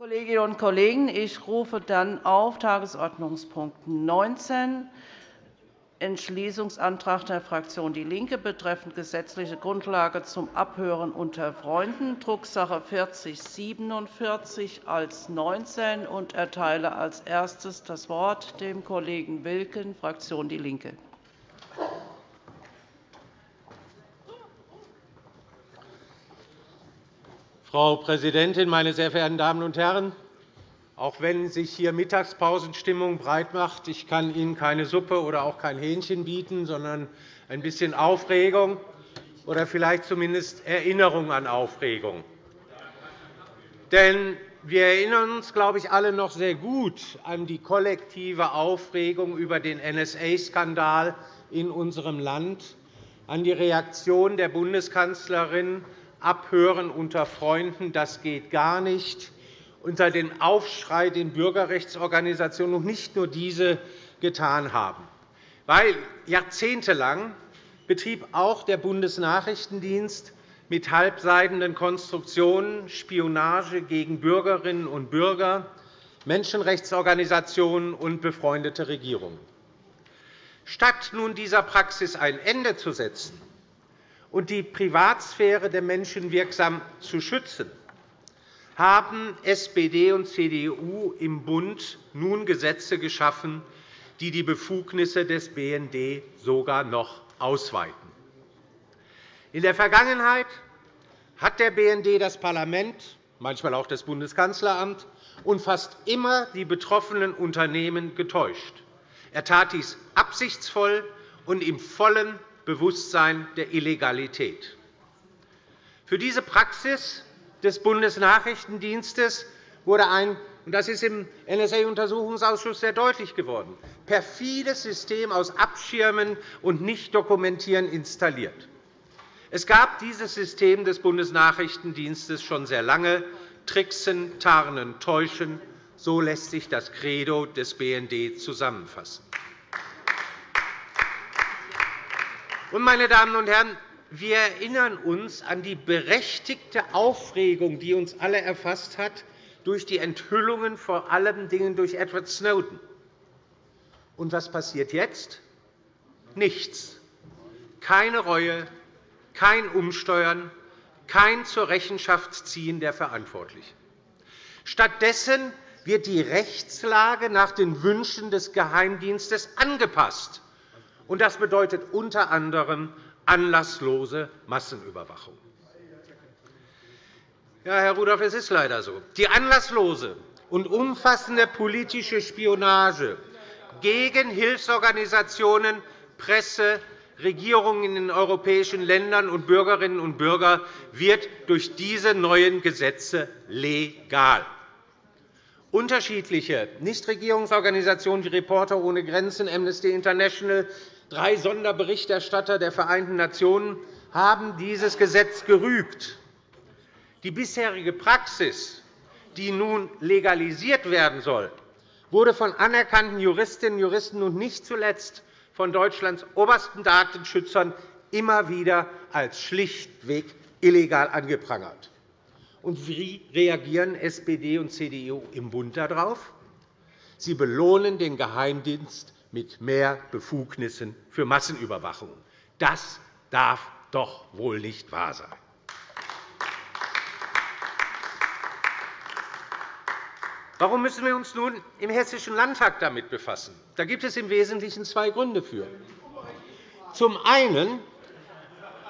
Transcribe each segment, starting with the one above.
Kolleginnen und Kollegen, ich rufe dann auf Tagesordnungspunkt 19 Entschließungsantrag der Fraktion DIE LINKE betreffend gesetzliche Grundlage zum Abhören unter Freunden, Drucksache 4047 als 19 und erteile als erstes das Wort dem Kollegen Wilken, Fraktion DIE LINKE. Frau Präsidentin, meine sehr verehrten Damen und Herren! Auch wenn sich hier Mittagspausenstimmung breitmacht, ich kann Ihnen keine Suppe oder auch kein Hähnchen bieten, sondern ein bisschen Aufregung oder vielleicht zumindest Erinnerung an Aufregung. Denn wir erinnern uns, glaube ich, alle noch sehr gut an die kollektive Aufregung über den NSA-Skandal in unserem Land, an die Reaktion der Bundeskanzlerin Abhören unter Freunden, das geht gar nicht, unter den Aufschrei den Bürgerrechtsorganisationen und nicht nur diese getan haben. Weil jahrzehntelang betrieb auch der Bundesnachrichtendienst mit halbseidenen Konstruktionen Spionage gegen Bürgerinnen und Bürger, Menschenrechtsorganisationen und befreundete Regierungen. Statt nun dieser Praxis ein Ende zu setzen, und die Privatsphäre der Menschen wirksam zu schützen, haben SPD und CDU im Bund nun Gesetze geschaffen, die die Befugnisse des BND sogar noch ausweiten. In der Vergangenheit hat der BND das Parlament, manchmal auch das Bundeskanzleramt und fast immer die betroffenen Unternehmen getäuscht. Er tat dies absichtsvoll und im vollen Bewusstsein der Illegalität. Für diese Praxis des Bundesnachrichtendienstes wurde ein und das ist im NSA-Untersuchungsausschuss sehr deutlich geworden perfides System aus Abschirmen und Nicht-Dokumentieren installiert. Es gab dieses System des Bundesnachrichtendienstes schon sehr lange. Tricksen, Tarnen, Täuschen, so lässt sich das Credo des BND zusammenfassen. Meine Damen und Herren, wir erinnern uns an die berechtigte Aufregung, die uns alle erfasst hat, durch die Enthüllungen vor allen Dingen durch Edward Snowden. Und was passiert jetzt? Nichts. Keine Reue, kein Umsteuern, kein zur Rechenschaft ziehen der Verantwortlichen. Stattdessen wird die Rechtslage nach den Wünschen des Geheimdienstes angepasst. Das bedeutet unter anderem anlasslose Massenüberwachung. Ja, Herr Rudolph, es ist leider so. Die anlasslose und umfassende politische Spionage gegen Hilfsorganisationen, Presse, Regierungen in den europäischen Ländern und Bürgerinnen und Bürger wird durch diese neuen Gesetze legal. Unterschiedliche Nichtregierungsorganisationen wie Reporter ohne Grenzen, Amnesty International, drei Sonderberichterstatter der Vereinten Nationen haben dieses Gesetz gerügt. Die bisherige Praxis, die nun legalisiert werden soll, wurde von anerkannten Juristinnen und Juristen und nicht zuletzt von Deutschlands obersten Datenschützern immer wieder als schlichtweg illegal angeprangert. Und wie reagieren SPD und CDU im Bund darauf? Sie belohnen den Geheimdienst mit mehr Befugnissen für Massenüberwachung. Das darf doch wohl nicht wahr sein. Warum müssen wir uns nun im Hessischen Landtag damit befassen? Da gibt es im Wesentlichen zwei Gründe für. Zum einen,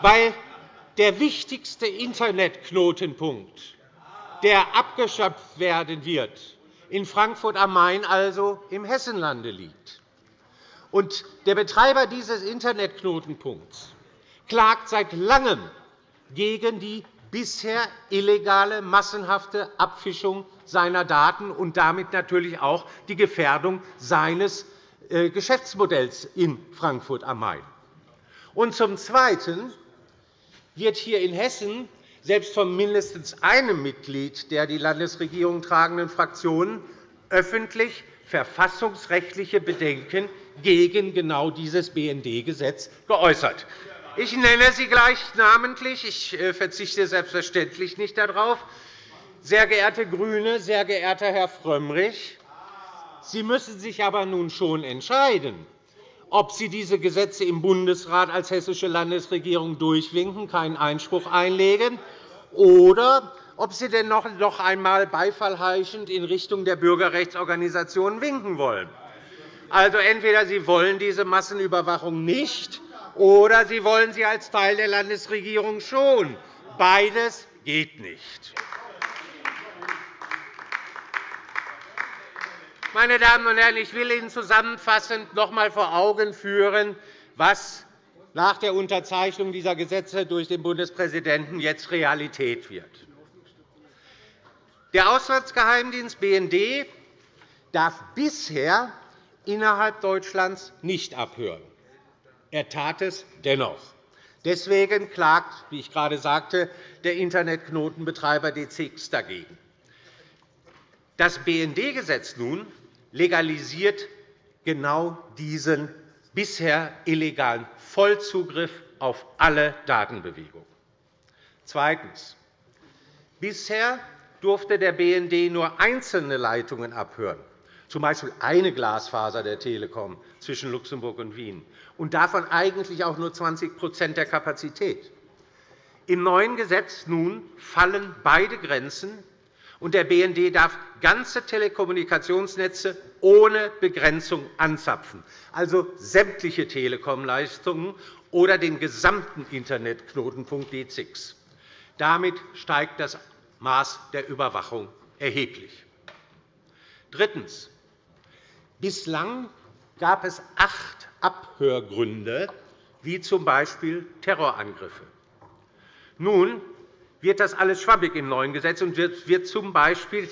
weil der wichtigste Internetknotenpunkt, der abgeschöpft werden wird, in Frankfurt am Main, also im Hessenlande, liegt. Und der Betreiber dieses Internetknotenpunkts klagt seit Langem gegen die bisher illegale, massenhafte Abfischung seiner Daten und damit natürlich auch die Gefährdung seines äh, Geschäftsmodells in Frankfurt am Main. Und zum Zweiten wird hier in Hessen selbst von mindestens einem Mitglied der die Landesregierung tragenden Fraktionen öffentlich verfassungsrechtliche Bedenken gegen genau dieses BND-Gesetz geäußert. Ich nenne sie gleich namentlich. Ich äh, verzichte selbstverständlich nicht darauf. sehr geehrte GRÜNE, sehr geehrter Herr Frömmrich, Sie müssen sich aber nun schon entscheiden, ob Sie diese Gesetze im Bundesrat als Hessische Landesregierung durchwinken, keinen Einspruch einlegen, oder ob Sie denn noch einmal beifallheischend in Richtung der Bürgerrechtsorganisationen winken wollen. Also entweder Sie wollen diese Massenüberwachung nicht, oder Sie wollen sie als Teil der Landesregierung schon. Beides geht nicht. Meine Damen und Herren, ich will Ihnen zusammenfassend noch einmal vor Augen führen, was nach der Unterzeichnung dieser Gesetze durch den Bundespräsidenten jetzt Realität wird. Der Auslandsgeheimdienst BND darf bisher innerhalb Deutschlands nicht abhören. Er tat es dennoch. Deswegen klagt, wie ich gerade sagte, der Internetknotenbetreiber DZX dagegen. Das BND-Gesetz nun legalisiert genau diesen bisher illegalen Vollzugriff auf alle Datenbewegungen. Zweitens. Bisher durfte der BND nur einzelne Leitungen abhören, z. B. eine Glasfaser der Telekom zwischen Luxemburg und Wien, und davon eigentlich auch nur 20% der Kapazität. Im neuen Gesetz nun fallen beide Grenzen, und der BND darf ganze Telekommunikationsnetze ohne Begrenzung anzapfen, also sämtliche Telekom-Leistungen oder den gesamten Internetknotenpunkt D6. Damit steigt das Maß der Überwachung erheblich. Drittens. Bislang gab es acht Abhörgründe, wie z. B. Terrorangriffe. Nun wird das alles schwammig im neuen Gesetz und wird z. B.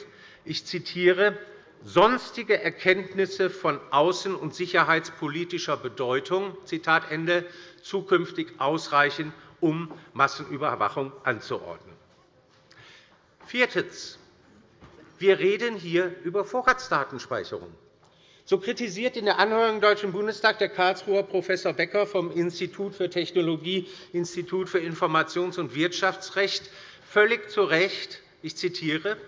ich zitiere, sonstige Erkenntnisse von außen- und sicherheitspolitischer Bedeutung Zitat Ende, zukünftig ausreichen, um Massenüberwachung anzuordnen. Viertens. Wir reden hier über Vorratsdatenspeicherung. So kritisiert in der Anhörung im Deutschen Bundestag der Karlsruher Prof. Becker vom Institut für Technologie, Institut für Informations- und Wirtschaftsrecht völlig zu Recht, ich zitiere,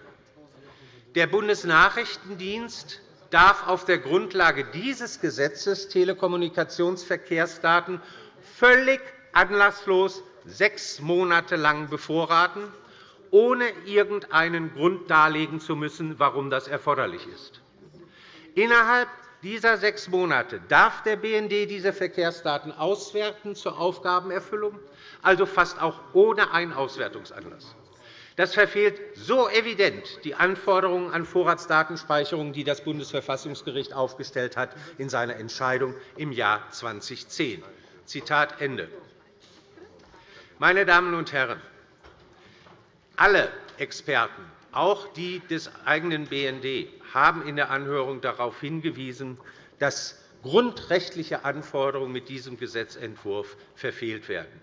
der Bundesnachrichtendienst darf auf der Grundlage dieses Gesetzes Telekommunikationsverkehrsdaten völlig anlasslos sechs Monate lang bevorraten, ohne irgendeinen Grund darlegen zu müssen, warum das erforderlich ist. Innerhalb dieser sechs Monate darf der BND diese Verkehrsdaten auswerten zur Aufgabenerfüllung, also fast auch ohne einen Auswertungsanlass. Das verfehlt so evident die Anforderungen an Vorratsdatenspeicherung, die das Bundesverfassungsgericht aufgestellt hat in seiner Entscheidung im Jahr 2010. Zitat Ende. Meine Damen und Herren, alle Experten, auch die des eigenen BND, haben in der Anhörung darauf hingewiesen, dass grundrechtliche Anforderungen mit diesem Gesetzentwurf verfehlt werden.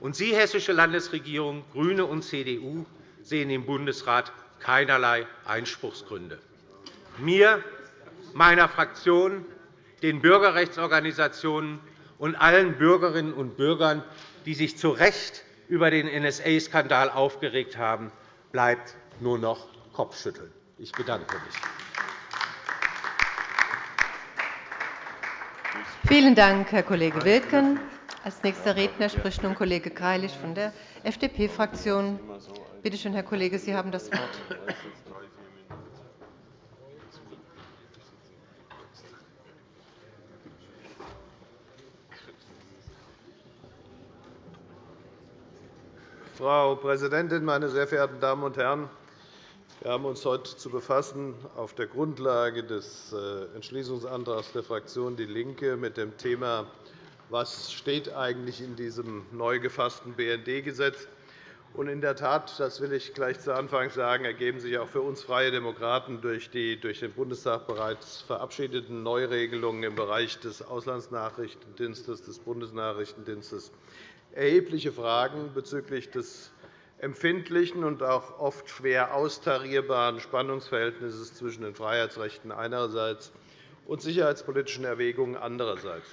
Und Sie, Hessische Landesregierung, GRÜNE und CDU, sehen im Bundesrat keinerlei Einspruchsgründe. Mir, meiner Fraktion, den Bürgerrechtsorganisationen und allen Bürgerinnen und Bürgern, die sich zu Recht über den NSA-Skandal aufgeregt haben, bleibt nur noch Kopfschütteln. Ich bedanke mich. Vielen Dank, Herr Kollege Wilken. Als nächster Redner spricht nun Kollege Greilich von der FDP-Fraktion. Bitte schön, Herr Kollege, Sie haben das Wort. Frau Präsidentin, meine sehr verehrten Damen und Herren! Wir haben uns heute zu befassen auf der Grundlage des äh, Entschließungsantrags der Fraktion DIE LINKE mit dem Thema, was steht eigentlich in diesem neu gefassten BND-Gesetz. In der Tat, das will ich gleich zu Anfang sagen, ergeben sich auch für uns Freie Demokraten durch die durch den Bundestag bereits verabschiedeten Neuregelungen im Bereich des Auslandsnachrichtendienstes, des Bundesnachrichtendienstes erhebliche Fragen bezüglich des empfindlichen und auch oft schwer austarierbaren Spannungsverhältnisses zwischen den Freiheitsrechten einerseits und sicherheitspolitischen Erwägungen andererseits.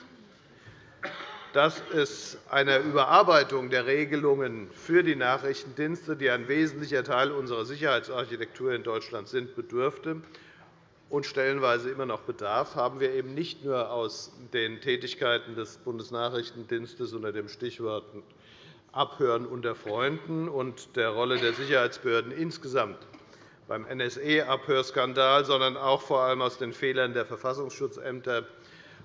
dass es einer Überarbeitung der Regelungen für die Nachrichtendienste, die ein wesentlicher Teil unserer Sicherheitsarchitektur in Deutschland sind, bedürfte und stellenweise immer noch bedarf, haben wir eben nicht nur aus den Tätigkeiten des Bundesnachrichtendienstes unter dem Stichwort Abhören unter Freunden und der Rolle der Sicherheitsbehörden insgesamt beim NSA-Abhörskandal, sondern auch vor allem aus den Fehlern der Verfassungsschutzämter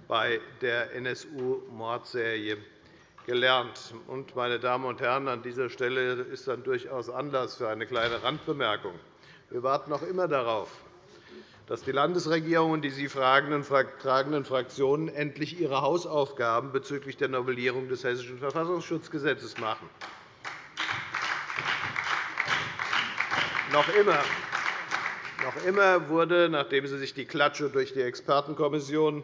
bei der NSU-Mordserie gelernt. meine Damen und Herren, an dieser Stelle ist dann durchaus Anlass für eine kleine Randbemerkung. Wir warten noch immer darauf, dass die Landesregierung und die sie tragenden Fraktionen endlich ihre Hausaufgaben bezüglich der Novellierung des Hessischen Verfassungsschutzgesetzes machen. Noch immer noch immer wurde, nachdem Sie sich die Klatsche durch die Expertenkommission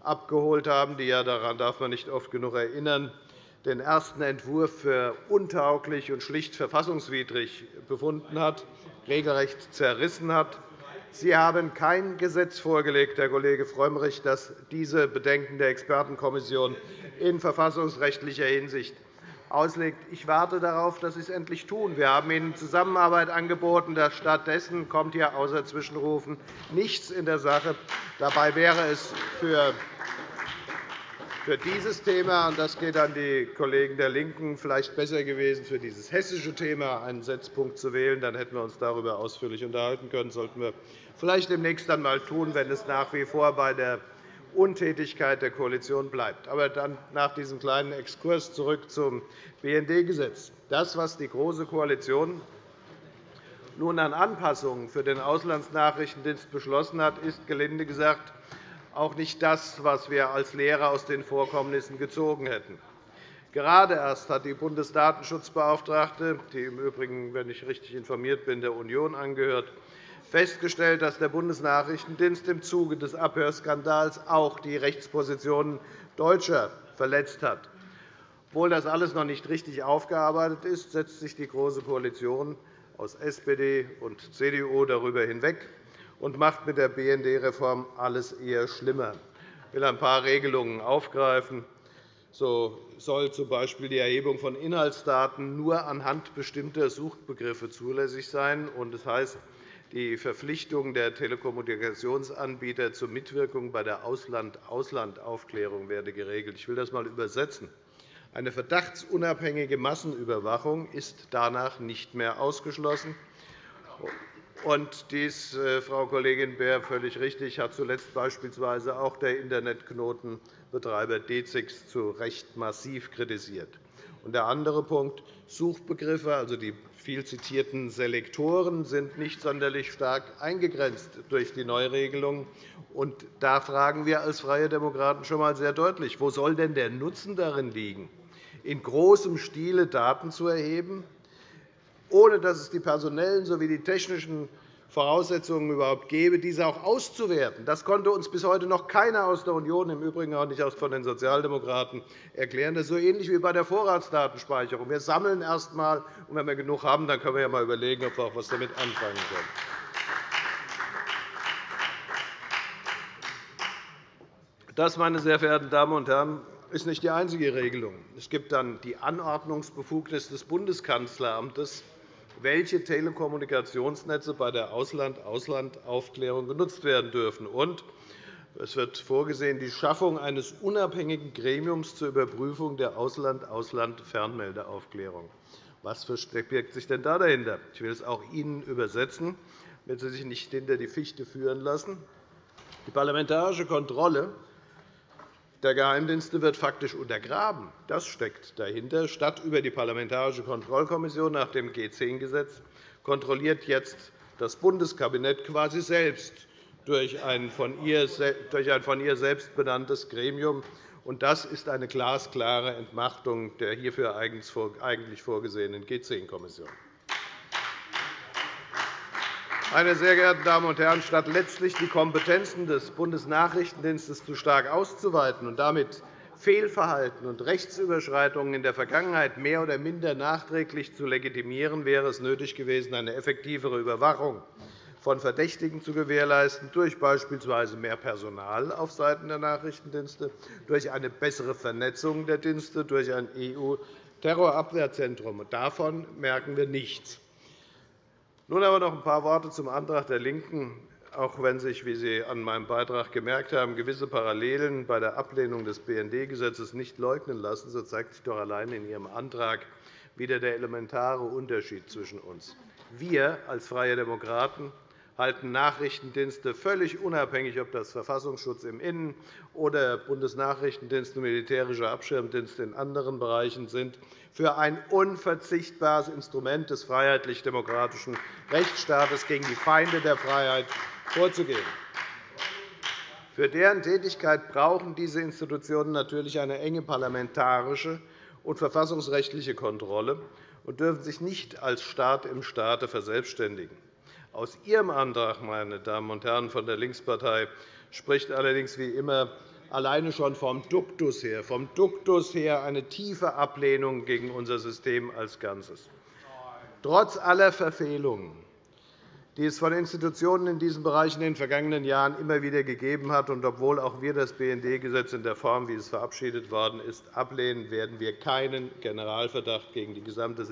abgeholt haben, die ja daran darf man nicht oft genug erinnern, den ersten Entwurf für untauglich und schlicht verfassungswidrig befunden hat, regelrecht zerrissen hat. Sie haben kein Gesetz vorgelegt, Herr Kollege Frömmrich, das diese Bedenken der Expertenkommission in verfassungsrechtlicher Hinsicht auslegt. Ich warte darauf, dass Sie es endlich tun. Wir haben Ihnen Zusammenarbeit angeboten. Stattdessen kommt hier außer Zwischenrufen nichts in der Sache. Dabei wäre es für für dieses Thema, und das geht an die Kollegen der LINKEN, vielleicht besser gewesen, für dieses hessische Thema einen Setzpunkt zu wählen. Dann hätten wir uns darüber ausführlich unterhalten können. Das sollten wir vielleicht demnächst einmal tun, wenn es nach wie vor bei der Untätigkeit der Koalition bleibt. Aber dann nach diesem kleinen Exkurs zurück zum BND-Gesetz. Das, was die Große Koalition nun an Anpassungen für den Auslandsnachrichtendienst beschlossen hat, ist gelinde gesagt auch nicht das, was wir als Lehre aus den Vorkommnissen gezogen hätten. Gerade erst hat die Bundesdatenschutzbeauftragte, die im Übrigen, wenn ich richtig informiert bin, der Union angehört, festgestellt, dass der Bundesnachrichtendienst im Zuge des Abhörskandals auch die Rechtspositionen Deutscher verletzt hat. Obwohl das alles noch nicht richtig aufgearbeitet ist, setzt sich die Große Koalition aus SPD und CDU darüber hinweg und macht mit der BND-Reform alles eher schlimmer. Ich will ein paar Regelungen aufgreifen. So soll z.B. die Erhebung von Inhaltsdaten nur anhand bestimmter Suchbegriffe zulässig sein. Das heißt, die Verpflichtung der Telekommunikationsanbieter zur Mitwirkung bei der Ausland-Ausland-Aufklärung werde geregelt. Ich will das einmal übersetzen. Eine verdachtsunabhängige Massenüberwachung ist danach nicht mehr ausgeschlossen. Und dies, äh, Frau Kollegin Beer, völlig richtig, hat zuletzt beispielsweise auch der Internetknotenbetreiber DZIX zu Recht massiv kritisiert. Und der andere Punkt. Suchbegriffe, also die viel zitierten Selektoren, sind nicht sonderlich stark eingegrenzt durch die Neuregelung. Und da fragen wir als Freie Demokraten schon einmal sehr deutlich, wo soll denn der Nutzen darin liegen, in großem Stile Daten zu erheben, ohne dass es die personellen sowie die technischen Voraussetzungen überhaupt gäbe, diese auch auszuwerten. Das konnte uns bis heute noch keiner aus der Union, im Übrigen auch nicht von den Sozialdemokraten, erklären. Das ist so ähnlich wie bei der Vorratsdatenspeicherung. Wir sammeln erst einmal, und wenn wir genug haben, dann können wir ja einmal überlegen, ob wir auch etwas damit anfangen können. Das, meine sehr verehrten Damen und Herren, ist nicht die einzige Regelung. Es gibt dann die Anordnungsbefugnis des Bundeskanzleramtes, welche Telekommunikationsnetze bei der Ausland-Ausland-Aufklärung genutzt werden dürfen. Und es wird vorgesehen die Schaffung eines unabhängigen Gremiums zur Überprüfung der Ausland-Ausland-Fernmeldeaufklärung. Was verbirgt sich denn da dahinter? Ich will es auch Ihnen übersetzen, damit Sie sich nicht hinter die Fichte führen lassen. Die parlamentarische Kontrolle der Geheimdienste wird faktisch untergraben. Das steckt dahinter. Statt über die Parlamentarische Kontrollkommission nach dem G10-Gesetz kontrolliert jetzt das Bundeskabinett quasi selbst durch ein von ihr selbst benanntes Gremium. Das ist eine glasklare Entmachtung der hierfür eigentlich vorgesehenen G10-Kommission. Meine sehr geehrten Damen und Herren, statt letztlich die Kompetenzen des Bundesnachrichtendienstes zu stark auszuweiten und damit Fehlverhalten und Rechtsüberschreitungen in der Vergangenheit mehr oder minder nachträglich zu legitimieren, wäre es nötig gewesen, eine effektivere Überwachung von Verdächtigen zu gewährleisten, durch beispielsweise mehr Personal auf Seiten der Nachrichtendienste, durch eine bessere Vernetzung der Dienste, durch ein EU-Terrorabwehrzentrum. Davon merken wir nichts. Nun aber noch ein paar Worte zum Antrag der LINKEN. Auch wenn sich, wie Sie an meinem Beitrag gemerkt haben, gewisse Parallelen bei der Ablehnung des BND-Gesetzes nicht leugnen lassen, so zeigt sich doch allein in Ihrem Antrag wieder der elementare Unterschied zwischen uns. Wir als Freie Demokraten halten Nachrichtendienste völlig unabhängig, ob das Verfassungsschutz im Innen- oder Bundesnachrichtendienst und militärischer Abschirmdienst in anderen Bereichen sind, für ein unverzichtbares Instrument des freiheitlich-demokratischen Rechtsstaates gegen die Feinde der Freiheit vorzugehen. Für deren Tätigkeit brauchen diese Institutionen natürlich eine enge parlamentarische und verfassungsrechtliche Kontrolle und dürfen sich nicht als Staat im Staate verselbstständigen. Aus Ihrem Antrag, meine Damen und Herren von der Linkspartei, spricht allerdings wie immer alleine schon vom Duktus her, vom Duktus her eine tiefe Ablehnung gegen unser System als Ganzes. Trotz aller Verfehlungen, die es von Institutionen in diesem Bereich in den vergangenen Jahren immer wieder gegeben hat, und obwohl auch wir das BND-Gesetz in der Form, wie es verabschiedet worden ist, ablehnen, werden wir keinen Generalverdacht gegen die gesamte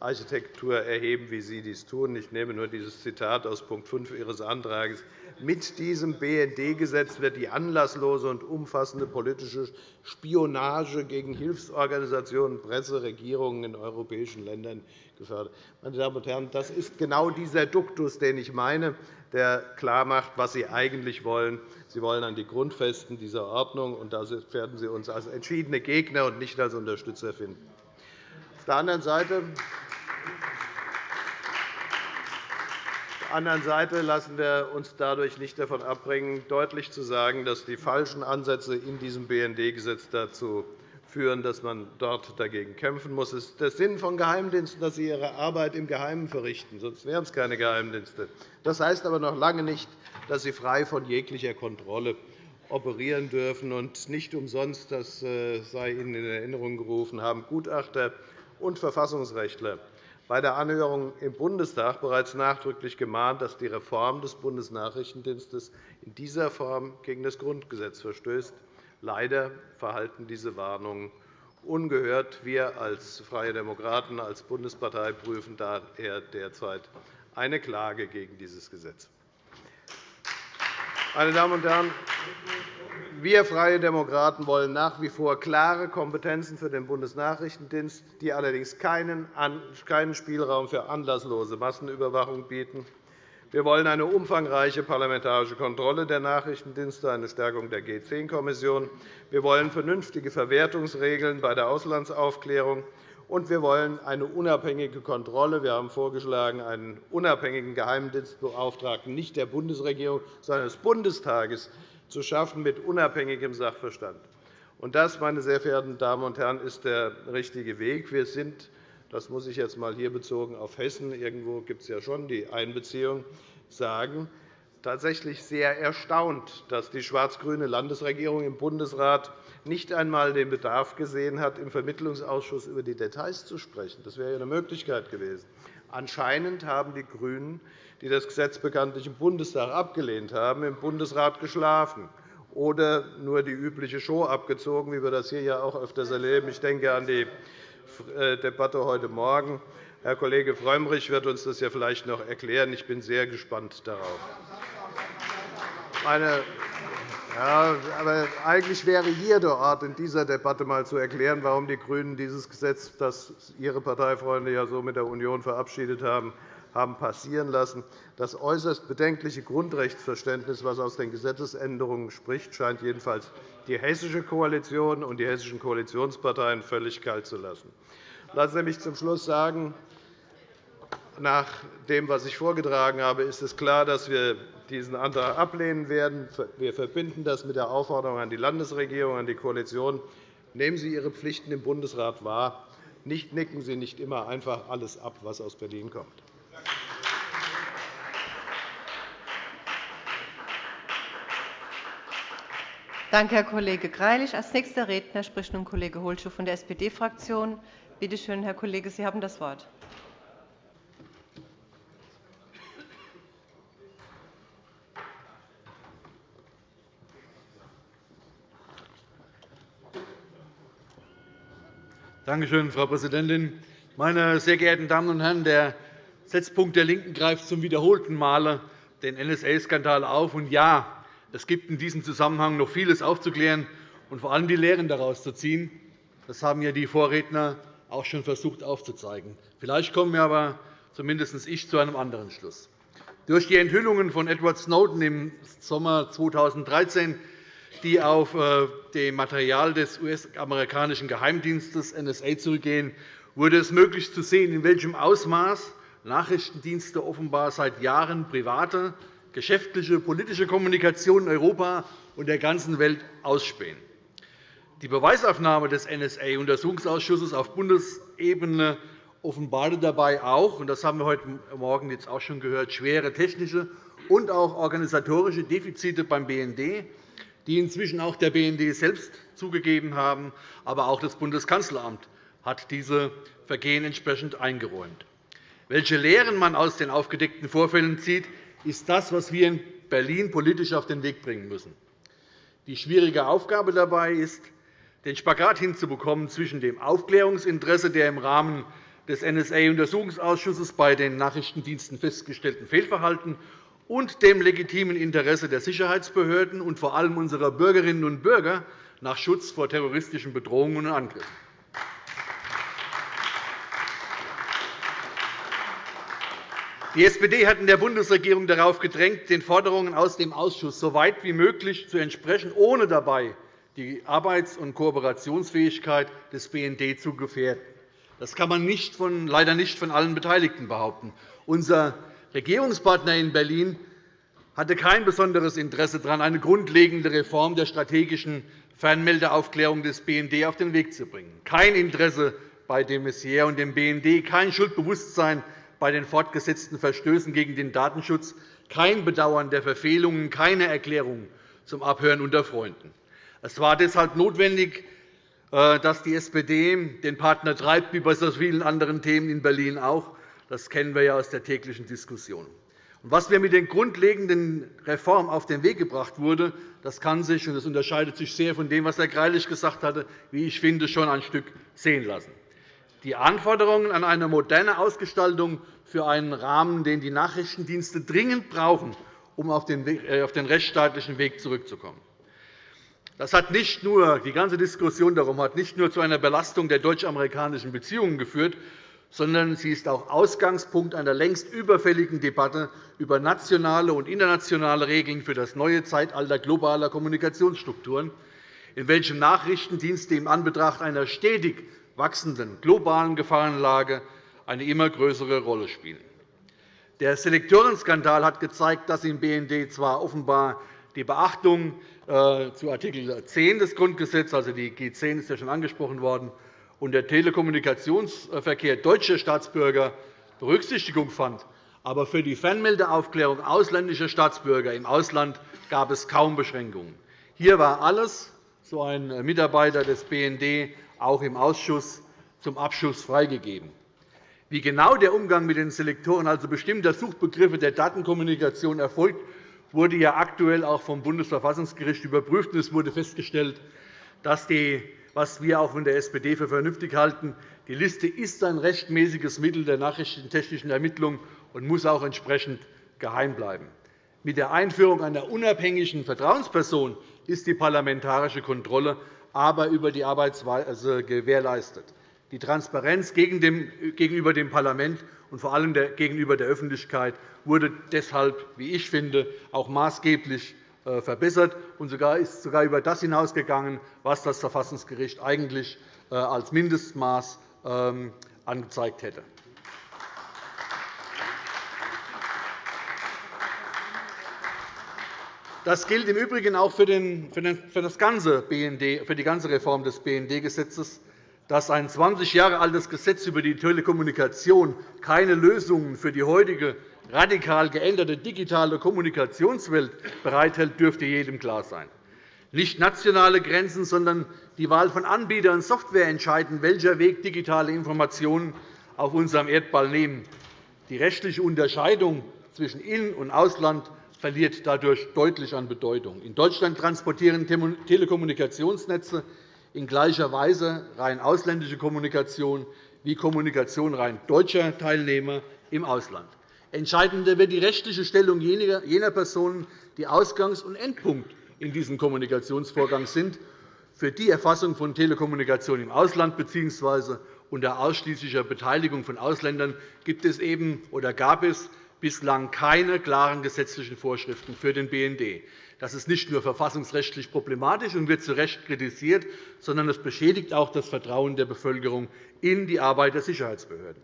Sicherheitsarchitektur erheben, wie Sie dies tun. Ich nehme nur dieses Zitat aus Punkt 5 Ihres Antrags mit diesem BND-Gesetz wird die anlasslose und umfassende politische Spionage gegen Hilfsorganisationen, Presse, Regierungen in europäischen Ländern gefördert. Meine Damen und Herren, das ist genau dieser Duktus, den ich meine, der klarmacht, was Sie eigentlich wollen. Sie wollen an die Grundfesten dieser Ordnung, und da werden Sie uns als entschiedene Gegner und nicht als Unterstützer finden. Auf der anderen Seite anderen Seite lassen wir uns dadurch nicht davon abbringen, deutlich zu sagen, dass die falschen Ansätze in diesem BND-Gesetz dazu führen, dass man dort dagegen kämpfen muss. Es ist der Sinn von Geheimdiensten, dass sie ihre Arbeit im Geheimen verrichten, sonst wären es keine Geheimdienste. Das heißt aber noch lange nicht, dass sie frei von jeglicher Kontrolle operieren dürfen. Und nicht umsonst, das äh, sei Ihnen in Erinnerung gerufen, haben Gutachter und Verfassungsrechtler bei der Anhörung im Bundestag bereits nachdrücklich gemahnt, dass die Reform des Bundesnachrichtendienstes in dieser Form gegen das Grundgesetz verstößt. Leider verhalten diese Warnungen ungehört. Wir als Freie Demokraten, als Bundespartei prüfen daher derzeit eine Klage gegen dieses Gesetz. Meine Damen und Herren, wir Freie Demokraten wollen nach wie vor klare Kompetenzen für den Bundesnachrichtendienst, die allerdings keinen Spielraum für anlasslose Massenüberwachung bieten. Wir wollen eine umfangreiche parlamentarische Kontrolle der Nachrichtendienste, eine Stärkung der G10-Kommission. Wir wollen vernünftige Verwertungsregeln bei der Auslandsaufklärung. Und wir wollen eine unabhängige Kontrolle. Wir haben vorgeschlagen, einen unabhängigen Geheimdienstbeauftragten nicht der Bundesregierung, sondern des Bundestages zu schaffen mit unabhängigem Sachverstand. Und das, meine sehr verehrten Damen und Herren, ist der richtige Weg. Wir sind das muss ich jetzt einmal hier bezogen auf Hessen, irgendwo gibt es ja schon die Einbeziehung, sagen, tatsächlich sehr erstaunt, dass die schwarz-grüne Landesregierung im Bundesrat nicht einmal den Bedarf gesehen hat, im Vermittlungsausschuss über die Details zu sprechen. Das wäre eine Möglichkeit gewesen. Anscheinend haben die GRÜNEN, die das Gesetz bekanntlich im Bundestag abgelehnt haben, im Bundesrat geschlafen oder nur die übliche Show abgezogen, wie wir das hier ja auch öfters erleben. Ich denke an die äh, Debatte heute Morgen. Herr Kollege Frömmrich wird uns das ja vielleicht noch erklären. Ich bin sehr gespannt darauf. Meine ja, aber eigentlich wäre hier der Ort, in dieser Debatte einmal zu erklären, warum die GRÜNEN dieses Gesetz, das Ihre Parteifreunde ja so mit der Union verabschiedet haben, haben passieren lassen. Das äußerst bedenkliche Grundrechtsverständnis, das aus den Gesetzesänderungen spricht, scheint jedenfalls die hessische Koalition und die hessischen Koalitionsparteien völlig kalt zu lassen. Lassen Sie mich zum Schluss sagen, nach dem, was ich vorgetragen habe, ist es klar, dass wir diesen Antrag ablehnen werden. Wir verbinden das mit der Aufforderung an die Landesregierung, an die Koalition. Nehmen Sie Ihre Pflichten im Bundesrat wahr. Nicht nicken Sie nicht immer einfach alles ab, was aus Berlin kommt. Danke, Herr Kollege Greilich. – Als nächster Redner spricht nun Kollege Holschuh von der SPD-Fraktion. Bitte schön, Herr Kollege, Sie haben das Wort. Danke schön, Frau Präsidentin. Meine sehr geehrten Damen und Herren, der Setzpunkt der LINKEN greift zum wiederholten Male den NSA-Skandal auf. Und ja, es gibt in diesem Zusammenhang noch vieles aufzuklären und vor allem die Lehren daraus zu ziehen. Das haben ja die Vorredner auch schon versucht aufzuzeigen. Vielleicht kommen wir aber zumindest ich zu einem anderen Schluss. Durch die Enthüllungen von Edward Snowden im Sommer 2013, die auf äh, dem Material des US-amerikanischen Geheimdienstes NSA zurückgehen, wurde es möglich zu sehen, in welchem Ausmaß Nachrichtendienste offenbar seit Jahren private, geschäftliche, politische Kommunikation in Europa und der ganzen Welt ausspähen. Die Beweisaufnahme des NSA-Untersuchungsausschusses auf Bundesebene offenbarte dabei auch, und das haben wir heute Morgen jetzt auch schon gehört, schwere technische und auch organisatorische Defizite beim BND, die inzwischen auch der BND selbst zugegeben haben, aber auch das Bundeskanzleramt hat diese Vergehen entsprechend eingeräumt. Welche Lehren man aus den aufgedeckten Vorfällen zieht, ist das, was wir in Berlin politisch auf den Weg bringen müssen. Die schwierige Aufgabe dabei ist, den Spagat hinzubekommen zwischen dem Aufklärungsinteresse der im Rahmen des NSA-Untersuchungsausschusses bei den Nachrichtendiensten festgestellten Fehlverhalten und dem legitimen Interesse der Sicherheitsbehörden und vor allem unserer Bürgerinnen und Bürger nach Schutz vor terroristischen Bedrohungen und Angriffen. Die SPD hat in der Bundesregierung darauf gedrängt, den Forderungen aus dem Ausschuss so weit wie möglich zu entsprechen, ohne dabei die Arbeits- und Kooperationsfähigkeit des BND zu gefährden. Das kann man nicht von, leider nicht von allen Beteiligten behaupten. Unser Regierungspartner in Berlin hatte kein besonderes Interesse daran, eine grundlegende Reform der strategischen Fernmeldeaufklärung des BND auf den Weg zu bringen. Kein Interesse bei dem Messier und dem BND, kein Schuldbewusstsein bei den fortgesetzten Verstößen gegen den Datenschutz, kein Bedauern der Verfehlungen, keine Erklärung zum Abhören unter Freunden. Es war deshalb notwendig, äh, dass die SPD den Partner treibt, wie bei so vielen anderen Themen in Berlin auch. Das kennen wir ja aus der täglichen Diskussion. Was wir mit den grundlegenden Reformen auf den Weg gebracht wurde, das kann sich, und das unterscheidet sich sehr von dem, was Herr Greilich gesagt hatte, wie ich finde, schon ein Stück sehen lassen. Die Anforderungen an eine moderne Ausgestaltung für einen Rahmen, den die Nachrichtendienste dringend brauchen, um auf den äh, rechtsstaatlichen Weg zurückzukommen. Das hat nicht nur, die ganze Diskussion darum hat nicht nur zu einer Belastung der deutsch-amerikanischen Beziehungen geführt, sondern sie ist auch Ausgangspunkt einer längst überfälligen Debatte über nationale und internationale Regeln für das neue Zeitalter globaler Kommunikationsstrukturen, in welchem Nachrichtendienste im Anbetracht einer stetig wachsenden globalen Gefahrenlage eine immer größere Rolle spielen. Der Selektorenskandal hat gezeigt, dass im BND zwar offenbar die Beachtung äh, zu Art. 10 des Grundgesetzes, also die G 10 ist ja schon angesprochen worden, und der Telekommunikationsverkehr deutscher Staatsbürger Berücksichtigung fand. Aber für die Fernmeldeaufklärung ausländischer Staatsbürger im Ausland gab es kaum Beschränkungen. Hier war alles, so ein Mitarbeiter des BND, auch im Ausschuss zum Abschuss freigegeben. Wie genau der Umgang mit den Selektoren, also bestimmter Suchbegriffe der Datenkommunikation, erfolgt, wurde ja aktuell auch vom Bundesverfassungsgericht überprüft. Es wurde festgestellt, dass die, was wir auch von der SPD für vernünftig halten, die Liste ist ein rechtmäßiges Mittel der nachrichtentechnischen Ermittlung und muss auch entsprechend geheim bleiben. Mit der Einführung einer unabhängigen Vertrauensperson ist die parlamentarische Kontrolle aber über die Arbeitsweise gewährleistet. Die Transparenz gegenüber dem Parlament und vor allem gegenüber der Öffentlichkeit wurde deshalb, wie ich finde, auch maßgeblich äh, verbessert und ist sogar über das hinausgegangen, was das Verfassungsgericht eigentlich äh, als Mindestmaß ähm, angezeigt hätte. Das gilt im Übrigen auch für, das ganze BND, für die ganze Reform des BND-Gesetzes dass ein 20 Jahre altes Gesetz über die Telekommunikation keine Lösungen für die heutige radikal geänderte digitale Kommunikationswelt bereithält, dürfte jedem klar sein. Nicht nationale Grenzen, sondern die Wahl von Anbietern und Software entscheiden, welcher Weg digitale Informationen auf unserem Erdball nehmen. Die rechtliche Unterscheidung zwischen In- und Ausland verliert dadurch deutlich an Bedeutung. In Deutschland transportieren Telekommunikationsnetze in gleicher Weise rein ausländische Kommunikation wie Kommunikation rein deutscher Teilnehmer im Ausland. Entscheidender wird die rechtliche Stellung jener Personen, die Ausgangs- und Endpunkt in diesem Kommunikationsvorgang sind. Für die Erfassung von Telekommunikation im Ausland bzw. unter ausschließlicher Beteiligung von Ausländern gibt es eben oder gab es bislang keine klaren gesetzlichen Vorschriften für den BND. Das ist nicht nur verfassungsrechtlich problematisch und wird zu Recht kritisiert, sondern es beschädigt auch das Vertrauen der Bevölkerung in die Arbeit der Sicherheitsbehörden.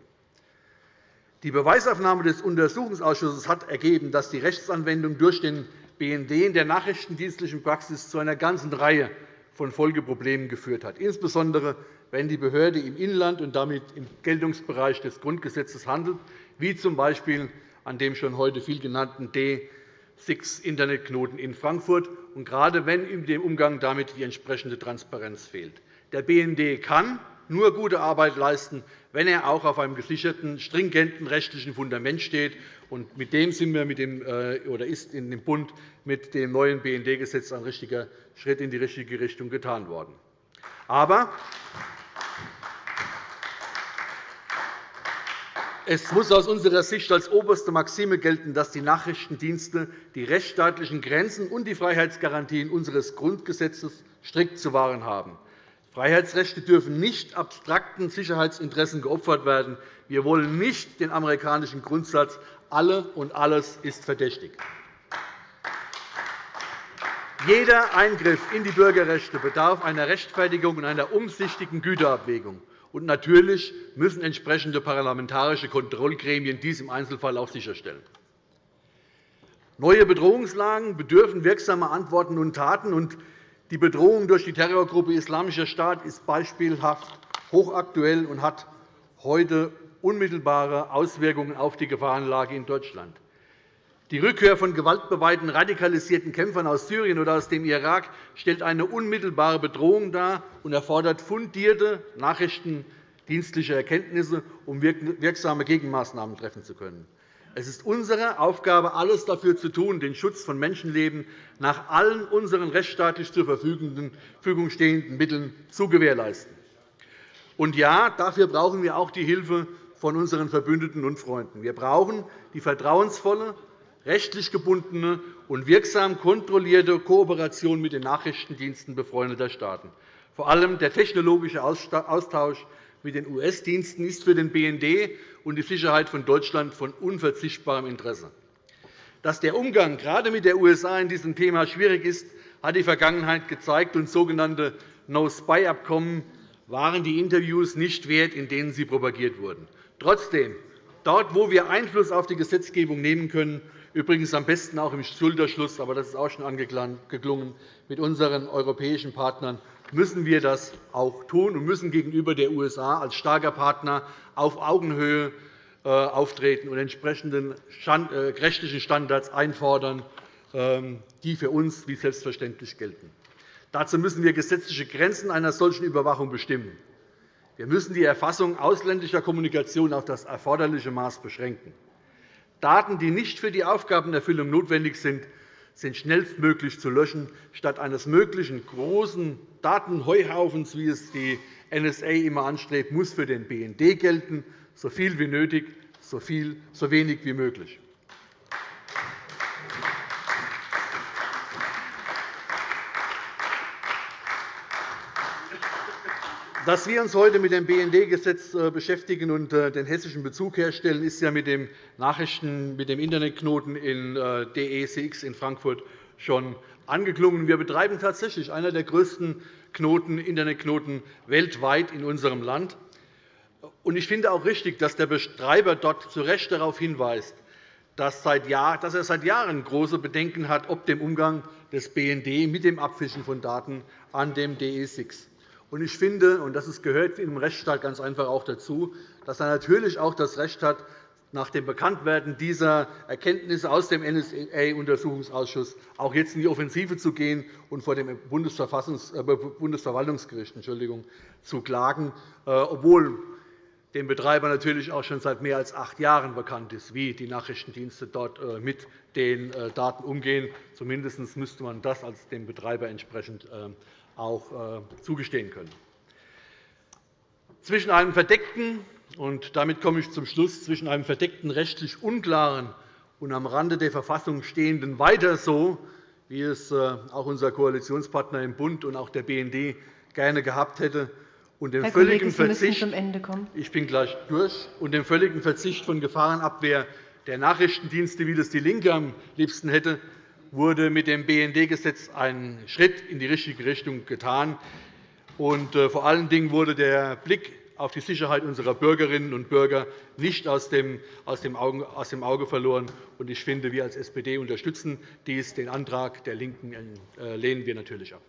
Die Beweisaufnahme des Untersuchungsausschusses hat ergeben, dass die Rechtsanwendung durch den BND in der nachrichtendienstlichen Praxis zu einer ganzen Reihe von Folgeproblemen geführt hat, insbesondere wenn die Behörde im Inland und damit im Geltungsbereich des Grundgesetzes handelt, wie z. B. an dem schon heute viel genannten D6-Internetknoten in Frankfurt, und gerade wenn in dem Umgang damit die entsprechende Transparenz fehlt. Der BND kann nur gute Arbeit leisten, wenn er auch auf einem gesicherten, stringenten rechtlichen Fundament steht. Und mit dem sind wir mit dem, äh, oder ist in dem Bund mit dem neuen BND-Gesetz ein richtiger Schritt in die richtige Richtung getan worden. Aber Es muss aus unserer Sicht als oberste Maxime gelten, dass die Nachrichtendienste die rechtsstaatlichen Grenzen und die Freiheitsgarantien unseres Grundgesetzes strikt zu wahren haben. Freiheitsrechte dürfen nicht abstrakten Sicherheitsinteressen geopfert werden. Wir wollen nicht den amerikanischen Grundsatz, alle und alles ist verdächtig. Jeder Eingriff in die Bürgerrechte bedarf einer Rechtfertigung und einer umsichtigen Güterabwägung. Und natürlich müssen entsprechende parlamentarische Kontrollgremien dies im Einzelfall auch sicherstellen. Neue Bedrohungslagen bedürfen wirksamer Antworten und Taten. Die Bedrohung durch die Terrorgruppe Islamischer Staat ist beispielhaft hochaktuell und hat heute unmittelbare Auswirkungen auf die Gefahrenlage in Deutschland. Die Rückkehr von gewaltbeweihten radikalisierten Kämpfern aus Syrien oder aus dem Irak stellt eine unmittelbare Bedrohung dar und erfordert fundierte nachrichtendienstliche Erkenntnisse, um wirksame Gegenmaßnahmen treffen zu können. Es ist unsere Aufgabe, alles dafür zu tun, den Schutz von Menschenleben nach allen unseren rechtsstaatlich zur Verfügung stehenden Mitteln zu gewährleisten. Und ja, dafür brauchen wir auch die Hilfe von unseren Verbündeten und Freunden. Wir brauchen die vertrauensvolle, rechtlich gebundene und wirksam kontrollierte Kooperation mit den Nachrichtendiensten befreundeter Staaten. Vor allem der technologische Austausch mit den US-Diensten ist für den BND und die Sicherheit von Deutschland von unverzichtbarem Interesse. Dass der Umgang gerade mit den USA in diesem Thema schwierig ist, hat die Vergangenheit gezeigt, und sogenannte No-Spy-Abkommen waren die Interviews nicht wert, in denen sie propagiert wurden. Trotzdem, dort, wo wir Einfluss auf die Gesetzgebung nehmen können, übrigens am besten auch im Schulterschluss, aber das ist auch schon angeklungen, mit unseren europäischen Partnern, müssen wir das auch tun und müssen gegenüber den USA als starker Partner auf Augenhöhe äh, auftreten und entsprechende äh, rechtlichen Standards einfordern, ähm, die für uns wie selbstverständlich gelten. Dazu müssen wir gesetzliche Grenzen einer solchen Überwachung bestimmen. Wir müssen die Erfassung ausländischer Kommunikation auf das erforderliche Maß beschränken. Daten, die nicht für die Aufgabenerfüllung notwendig sind, sind schnellstmöglich zu löschen, statt eines möglichen großen Datenheuhaufens, wie es die NSA immer anstrebt, muss für den BND gelten, so viel wie nötig, so, viel, so wenig wie möglich. Dass wir uns heute mit dem BND-Gesetz äh, beschäftigen und äh, den hessischen Bezug herstellen, ist ja mit dem Nachrichten mit dem Internetknoten in äh, DECX in Frankfurt schon angeklungen. Wir betreiben tatsächlich einer der größten Knoten, Internetknoten weltweit in unserem Land. Ich finde auch richtig, dass der Betreiber dort zu Recht darauf hinweist, dass er seit Jahren große Bedenken hat, ob dem Umgang des BND mit dem Abfischen von Daten an dem DE6. Ich finde, und das gehört im Rechtsstaat ganz einfach auch dazu, dass er natürlich auch das Recht hat, nach dem Bekanntwerden dieser Erkenntnisse aus dem NSA-Untersuchungsausschuss auch jetzt in die Offensive zu gehen und vor dem äh, Bundesverwaltungsgericht zu klagen, äh, obwohl dem Betreiber natürlich auch schon seit mehr als acht Jahren bekannt ist, wie die Nachrichtendienste dort äh, mit den Daten umgehen. Zumindest müsste man das als dem Betreiber entsprechend auch äh, zugestehen können. Zwischen einem verdeckten und damit komme ich zum Schluss zwischen einem verdeckten rechtlich unklaren und am Rande der Verfassung stehenden weiter so, wie es äh, auch unser Koalitionspartner im Bund und auch der BND gerne gehabt hätte, und dem Herr völligen Kollege, Verzicht. Ich bin gleich durch. Und dem völligen Verzicht von Gefahrenabwehr der Nachrichtendienste, wie das DIE LINKE am liebsten hätte, wurde mit dem BND-Gesetz ein Schritt in die richtige Richtung getan. Äh, vor allen Dingen wurde der Blick auf die Sicherheit unserer Bürgerinnen und Bürger nicht aus dem Auge verloren. Ich finde, wir als SPD unterstützen dies. Den Antrag der LINKEN äh, lehnen wir natürlich ab.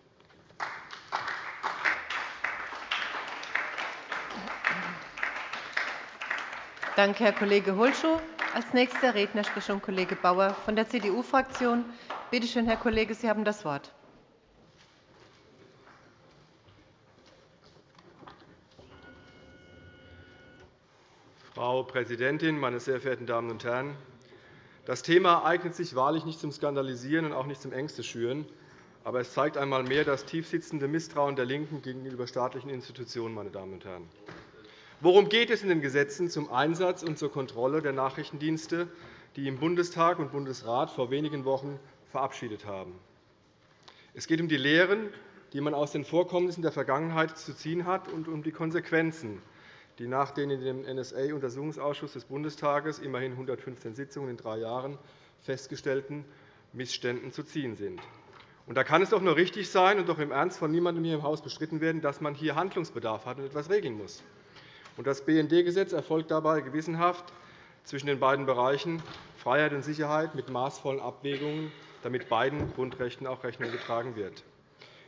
Danke, Herr Kollege Hulschow. Als nächster Redner spricht nun Kollege Bauer von der CDU-Fraktion. Bitte schön, Herr Kollege, Sie haben das Wort. Frau Präsidentin, meine sehr verehrten Damen und Herren! Das Thema eignet sich wahrlich nicht zum Skandalisieren und auch nicht zum Ängste schüren. Aber es zeigt einmal mehr das tiefsitzende Misstrauen der LINKEN gegenüber staatlichen Institutionen. Meine Damen und Herren. Worum geht es in den Gesetzen zum Einsatz und zur Kontrolle der Nachrichtendienste, die im Bundestag und Bundesrat vor wenigen Wochen verabschiedet haben? Es geht um die Lehren, die man aus den Vorkommnissen der Vergangenheit zu ziehen hat, und um die Konsequenzen, die nach den in dem NSA-Untersuchungsausschuss des Bundestages immerhin 115 Sitzungen in drei Jahren festgestellten Missständen zu ziehen sind. Da kann es doch nur richtig sein und doch im Ernst von niemandem hier im Haus bestritten werden, dass man hier Handlungsbedarf hat und etwas regeln muss. Das BND-Gesetz erfolgt dabei gewissenhaft zwischen den beiden Bereichen Freiheit und Sicherheit mit maßvollen Abwägungen, damit beiden Grundrechten auch Rechnung getragen wird.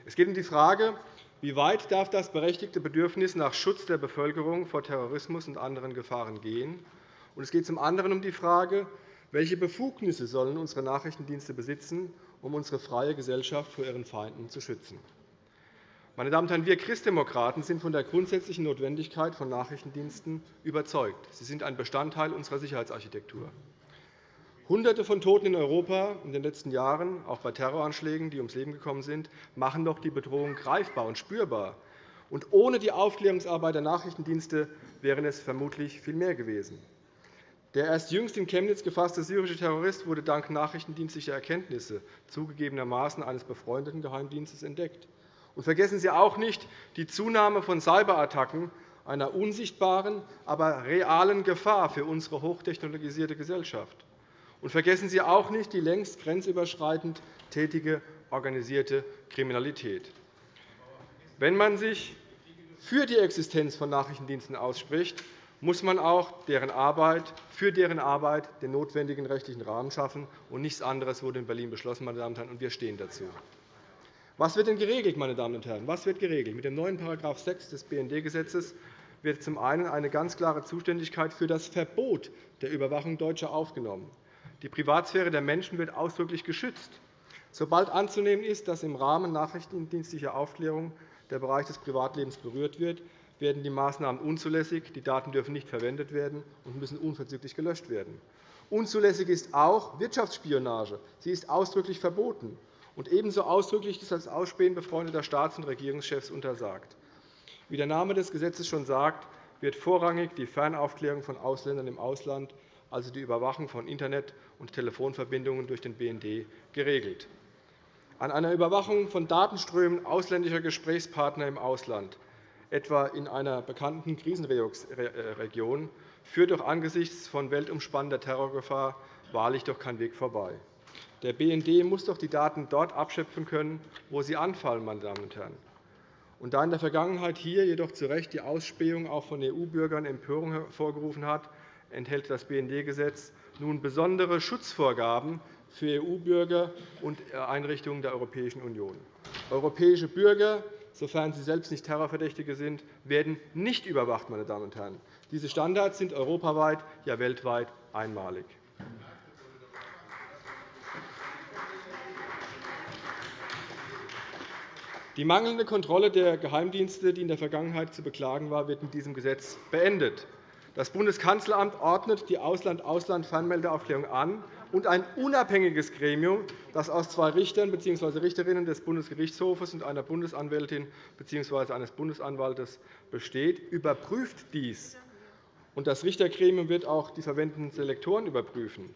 Es geht um die Frage, wie weit darf das berechtigte Bedürfnis nach Schutz der Bevölkerung vor Terrorismus und anderen Gefahren gehen. Und es geht zum anderen um die Frage, welche Befugnisse sollen unsere Nachrichtendienste besitzen, um unsere freie Gesellschaft vor ihren Feinden zu schützen. Meine Damen und Herren, wir Christdemokraten sind von der grundsätzlichen Notwendigkeit von Nachrichtendiensten überzeugt. Sie sind ein Bestandteil unserer Sicherheitsarchitektur. Hunderte von Toten in Europa in den letzten Jahren, auch bei Terroranschlägen, die ums Leben gekommen sind, machen doch die Bedrohung greifbar und spürbar. Und ohne die Aufklärungsarbeit der Nachrichtendienste wären es vermutlich viel mehr gewesen. Der erst jüngst in Chemnitz gefasste syrische Terrorist wurde dank nachrichtendienstlicher Erkenntnisse zugegebenermaßen eines befreundeten Geheimdienstes entdeckt. Und vergessen Sie auch nicht die Zunahme von Cyberattacken, einer unsichtbaren, aber realen Gefahr für unsere hochtechnologisierte Gesellschaft. Und vergessen Sie auch nicht die längst grenzüberschreitend tätige organisierte Kriminalität. Wenn man sich für die Existenz von Nachrichtendiensten ausspricht, muss man auch deren Arbeit, für deren Arbeit den notwendigen rechtlichen Rahmen schaffen. Und nichts anderes wurde in Berlin beschlossen, meine Damen und Herren, und wir stehen dazu. Was wird denn geregelt, meine Damen und Herren? Was wird geregelt? Mit dem neuen § 6 des BND-Gesetzes wird zum einen eine ganz klare Zuständigkeit für das Verbot der Überwachung Deutscher aufgenommen. Die Privatsphäre der Menschen wird ausdrücklich geschützt. Sobald anzunehmen ist, dass im Rahmen nachrichtendienstlicher Aufklärung der Bereich des Privatlebens berührt wird, werden die Maßnahmen unzulässig, die Daten dürfen nicht verwendet werden und müssen unverzüglich gelöscht werden. Unzulässig ist auch Wirtschaftsspionage. Sie ist ausdrücklich verboten und ebenso ausdrücklich ist das Ausspähen befreundeter Staats- und Regierungschefs untersagt. Wie der Name des Gesetzes schon sagt, wird vorrangig die Fernaufklärung von Ausländern im Ausland, also die Überwachung von Internet- und Telefonverbindungen durch den BND, geregelt. An einer Überwachung von Datenströmen ausländischer Gesprächspartner im Ausland, etwa in einer bekannten Krisenregion, führt doch angesichts von weltumspannender Terrorgefahr wahrlich doch kein Weg vorbei. Der BND muss doch die Daten dort abschöpfen können, wo sie anfallen. Meine Damen und Herren. Und da in der Vergangenheit hier jedoch zu Recht die Ausspähung auch von EU-Bürgern Empörung hervorgerufen hat, enthält das BND-Gesetz nun besondere Schutzvorgaben für EU-Bürger und Einrichtungen der Europäischen Union. Europäische Bürger, sofern sie selbst nicht Terrorverdächtige sind, werden nicht überwacht. Meine Damen und Herren. Diese Standards sind europaweit, ja weltweit einmalig. Die mangelnde Kontrolle der Geheimdienste, die in der Vergangenheit zu beklagen war, wird mit diesem Gesetz beendet. Das Bundeskanzleramt ordnet die Ausland-Ausland-Fernmeldeaufklärung an und ein unabhängiges Gremium, das aus zwei Richtern bzw. Richterinnen des Bundesgerichtshofes und einer Bundesanwältin bzw. eines Bundesanwaltes besteht, überprüft dies. Das Richtergremium wird auch die verwendeten Selektoren überprüfen.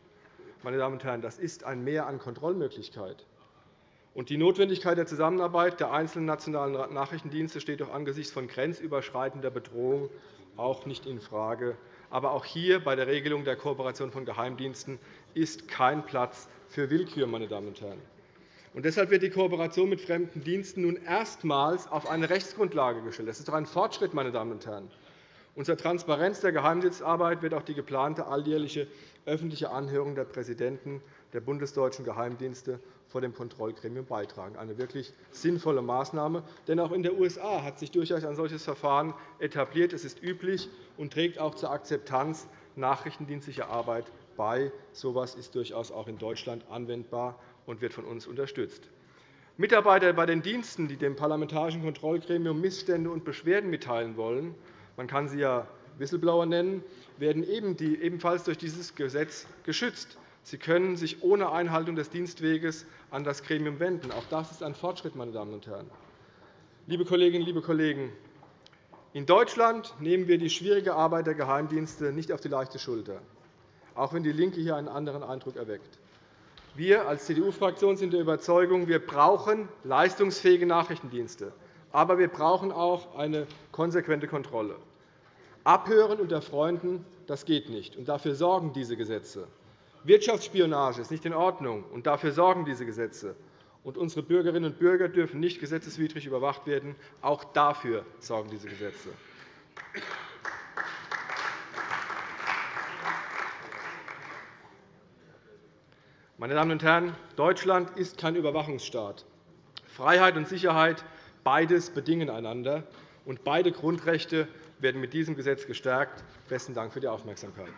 Meine Damen und Herren, das ist ein Mehr an Kontrollmöglichkeit. Die Notwendigkeit der Zusammenarbeit der einzelnen nationalen Nachrichtendienste steht auch angesichts von grenzüberschreitender Bedrohung auch nicht infrage. Aber auch hier bei der Regelung der Kooperation von Geheimdiensten ist kein Platz für Willkür. Meine Damen und Herren. Und deshalb wird die Kooperation mit fremden Diensten nun erstmals auf eine Rechtsgrundlage gestellt. Das ist doch ein Fortschritt. Meine Damen und Herren. Und zur Transparenz der Geheimdienstarbeit wird auch die geplante alljährliche öffentliche Anhörung der Präsidenten der bundesdeutschen Geheimdienste vor dem Kontrollgremium beitragen. Eine wirklich sinnvolle Maßnahme. Denn auch in den USA hat sich durchaus ein solches Verfahren etabliert. Es ist üblich und trägt auch zur Akzeptanz nachrichtendienstlicher Arbeit bei. So etwas ist durchaus auch in Deutschland anwendbar und wird von uns unterstützt. Mitarbeiter bei den Diensten, die dem Parlamentarischen Kontrollgremium Missstände und Beschwerden mitteilen wollen, man kann sie ja Whistleblower nennen, werden ebenfalls durch dieses Gesetz geschützt. Sie können sich ohne Einhaltung des Dienstweges an das Gremium wenden. Auch das ist ein Fortschritt. Meine Damen und Herren. Liebe Kolleginnen, liebe Kollegen, in Deutschland nehmen wir die schwierige Arbeit der Geheimdienste nicht auf die leichte Schulter, auch wenn DIE LINKE hier einen anderen Eindruck erweckt. Wir als CDU-Fraktion sind der Überzeugung, wir brauchen leistungsfähige Nachrichtendienste. Aber wir brauchen auch eine konsequente Kontrolle. Abhören unter Freunden das geht nicht, und dafür sorgen diese Gesetze. Wirtschaftsspionage ist nicht in Ordnung, und dafür sorgen diese Gesetze. Und unsere Bürgerinnen und Bürger dürfen nicht gesetzeswidrig überwacht werden. Auch dafür sorgen diese Gesetze. Meine Damen und Herren, Deutschland ist kein Überwachungsstaat. Freiheit und Sicherheit beides bedingen einander, und beide Grundrechte werden mit diesem Gesetz gestärkt. – Besten Dank für die Aufmerksamkeit.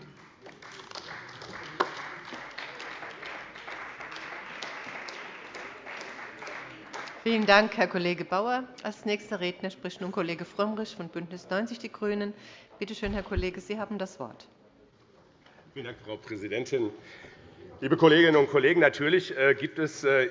Vielen Dank, Herr Kollege Bauer. Als nächster Redner spricht nun Kollege Frömmrich von BÜNDNIS 90 die GRÜNEN. Bitte schön, Herr Kollege, Sie haben das Wort. Vielen Dank, Frau Präsidentin. Liebe Kolleginnen und Kollegen, natürlich äh, gibt es äh,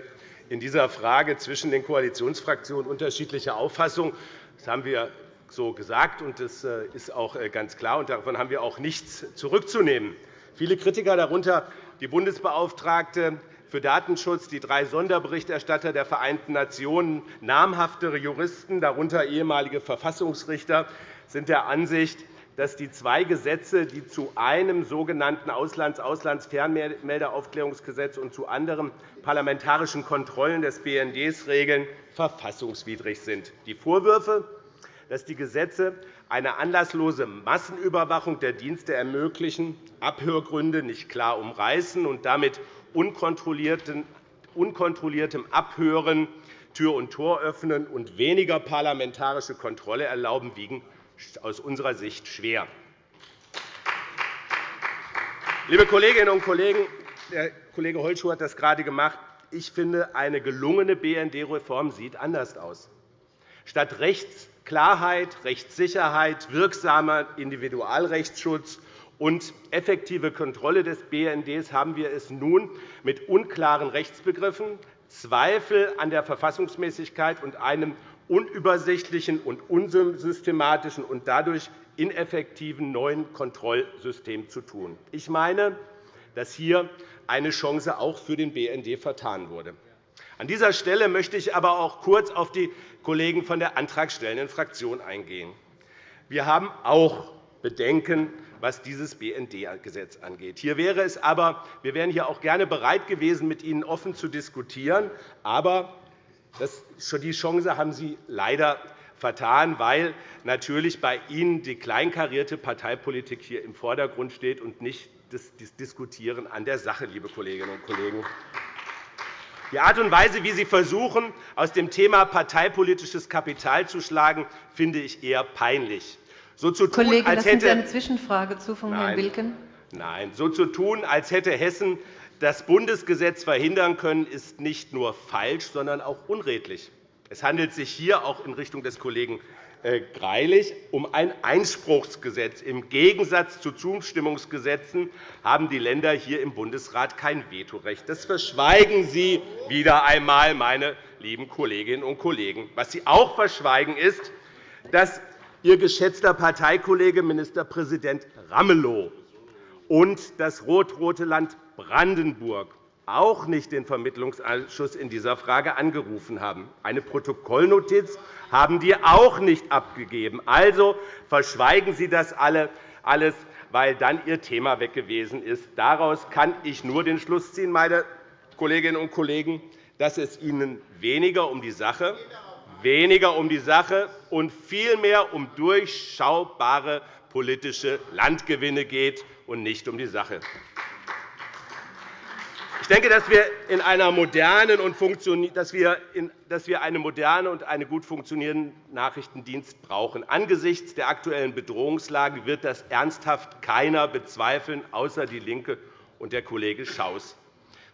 in dieser Frage zwischen den Koalitionsfraktionen unterschiedliche Auffassungen. Das haben wir so gesagt, und das äh, ist auch ganz klar. Und davon haben wir auch nichts zurückzunehmen. Viele Kritiker, darunter die Bundesbeauftragte für Datenschutz, die drei Sonderberichterstatter der Vereinten Nationen, namhaftere Juristen, darunter ehemalige Verfassungsrichter, sind der Ansicht, dass die zwei Gesetze, die zu einem sogenannten Auslands-Fernmeldeaufklärungsgesetz und zu anderen parlamentarischen Kontrollen des BND regeln, verfassungswidrig sind. Die Vorwürfe, dass die Gesetze eine anlasslose Massenüberwachung der Dienste ermöglichen, Abhörgründe nicht klar umreißen und damit unkontrolliertem Abhören Tür und Tor öffnen und weniger parlamentarische Kontrolle erlauben, wiegen aus unserer Sicht schwer. Liebe Kolleginnen und Kollegen, der Kollege Holschuh hat das gerade gemacht. Ich finde, eine gelungene BND-Reform sieht anders aus. Statt Rechtsklarheit, Rechtssicherheit, wirksamer Individualrechtsschutz und effektive Kontrolle des BND haben wir es nun mit unklaren Rechtsbegriffen, Zweifel an der Verfassungsmäßigkeit und einem unübersichtlichen und unsystematischen und dadurch ineffektiven neuen Kontrollsystem zu tun. Ich meine, dass hier eine Chance auch für den BND vertan wurde. An dieser Stelle möchte ich aber auch kurz auf die Kollegen von der antragstellenden Fraktion eingehen. Wir haben auch Bedenken was dieses BND-Gesetz angeht. Hier wäre es aber, wir wären hier auch gerne bereit gewesen, mit Ihnen offen zu diskutieren. Aber die Chance haben Sie leider vertan, weil natürlich bei Ihnen die kleinkarierte Parteipolitik hier im Vordergrund steht und nicht das Diskutieren an der Sache, liebe Kolleginnen und Kollegen. Die Art und Weise, wie Sie versuchen, aus dem Thema parteipolitisches Kapital zu schlagen, finde ich eher peinlich so zu tun, Kollege, als hätte eine Zwischenfrage zu von Herrn Wilken. Nein, so zu tun, als hätte Hessen das Bundesgesetz verhindern können, ist nicht nur falsch, sondern auch unredlich. Es handelt sich hier auch in Richtung des Kollegen Greilich um ein Einspruchsgesetz. Im Gegensatz zu Zustimmungsgesetzen haben die Länder hier im Bundesrat kein Vetorecht. Das verschweigen Sie wieder einmal, meine lieben Kolleginnen und Kollegen. Was Sie auch verschweigen, ist, dass Ihr geschätzter Parteikollege Ministerpräsident Ramelow und das rot-rote Land Brandenburg auch nicht den Vermittlungsausschuss in dieser Frage angerufen haben. Eine Protokollnotiz haben die auch nicht abgegeben. Also verschweigen Sie das alles, weil dann Ihr Thema weg gewesen ist. Daraus kann ich nur den Schluss ziehen, meine Kolleginnen und Kollegen, dass es Ihnen weniger um die Sache, weniger um die Sache und vielmehr um durchschaubare politische Landgewinne geht und nicht um die Sache denke, dass wir, in einer modernen und dass wir, einen modernen und einen gut funktionierenden Nachrichtendienst brauchen. Angesichts der aktuellen Bedrohungslage wird das ernsthaft keiner bezweifeln, außer DIE LINKE und der Kollege Schaus.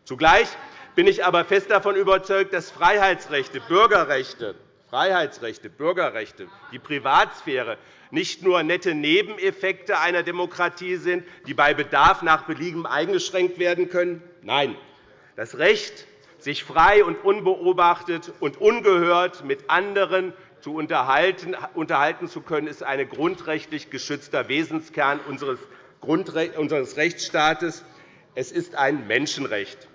Zugleich bin ich aber fest davon überzeugt, dass Freiheitsrechte, Bürgerrechte, Freiheitsrechte, Bürgerrechte, die Privatsphäre nicht nur nette Nebeneffekte einer Demokratie sind, die bei Bedarf nach Belieben eingeschränkt werden können. Nein, das Recht, sich frei und unbeobachtet und ungehört mit anderen zu unterhalten, zu können, ist ein grundrechtlich geschützter Wesenskern unseres Rechtsstaates. Es ist ein Menschenrecht.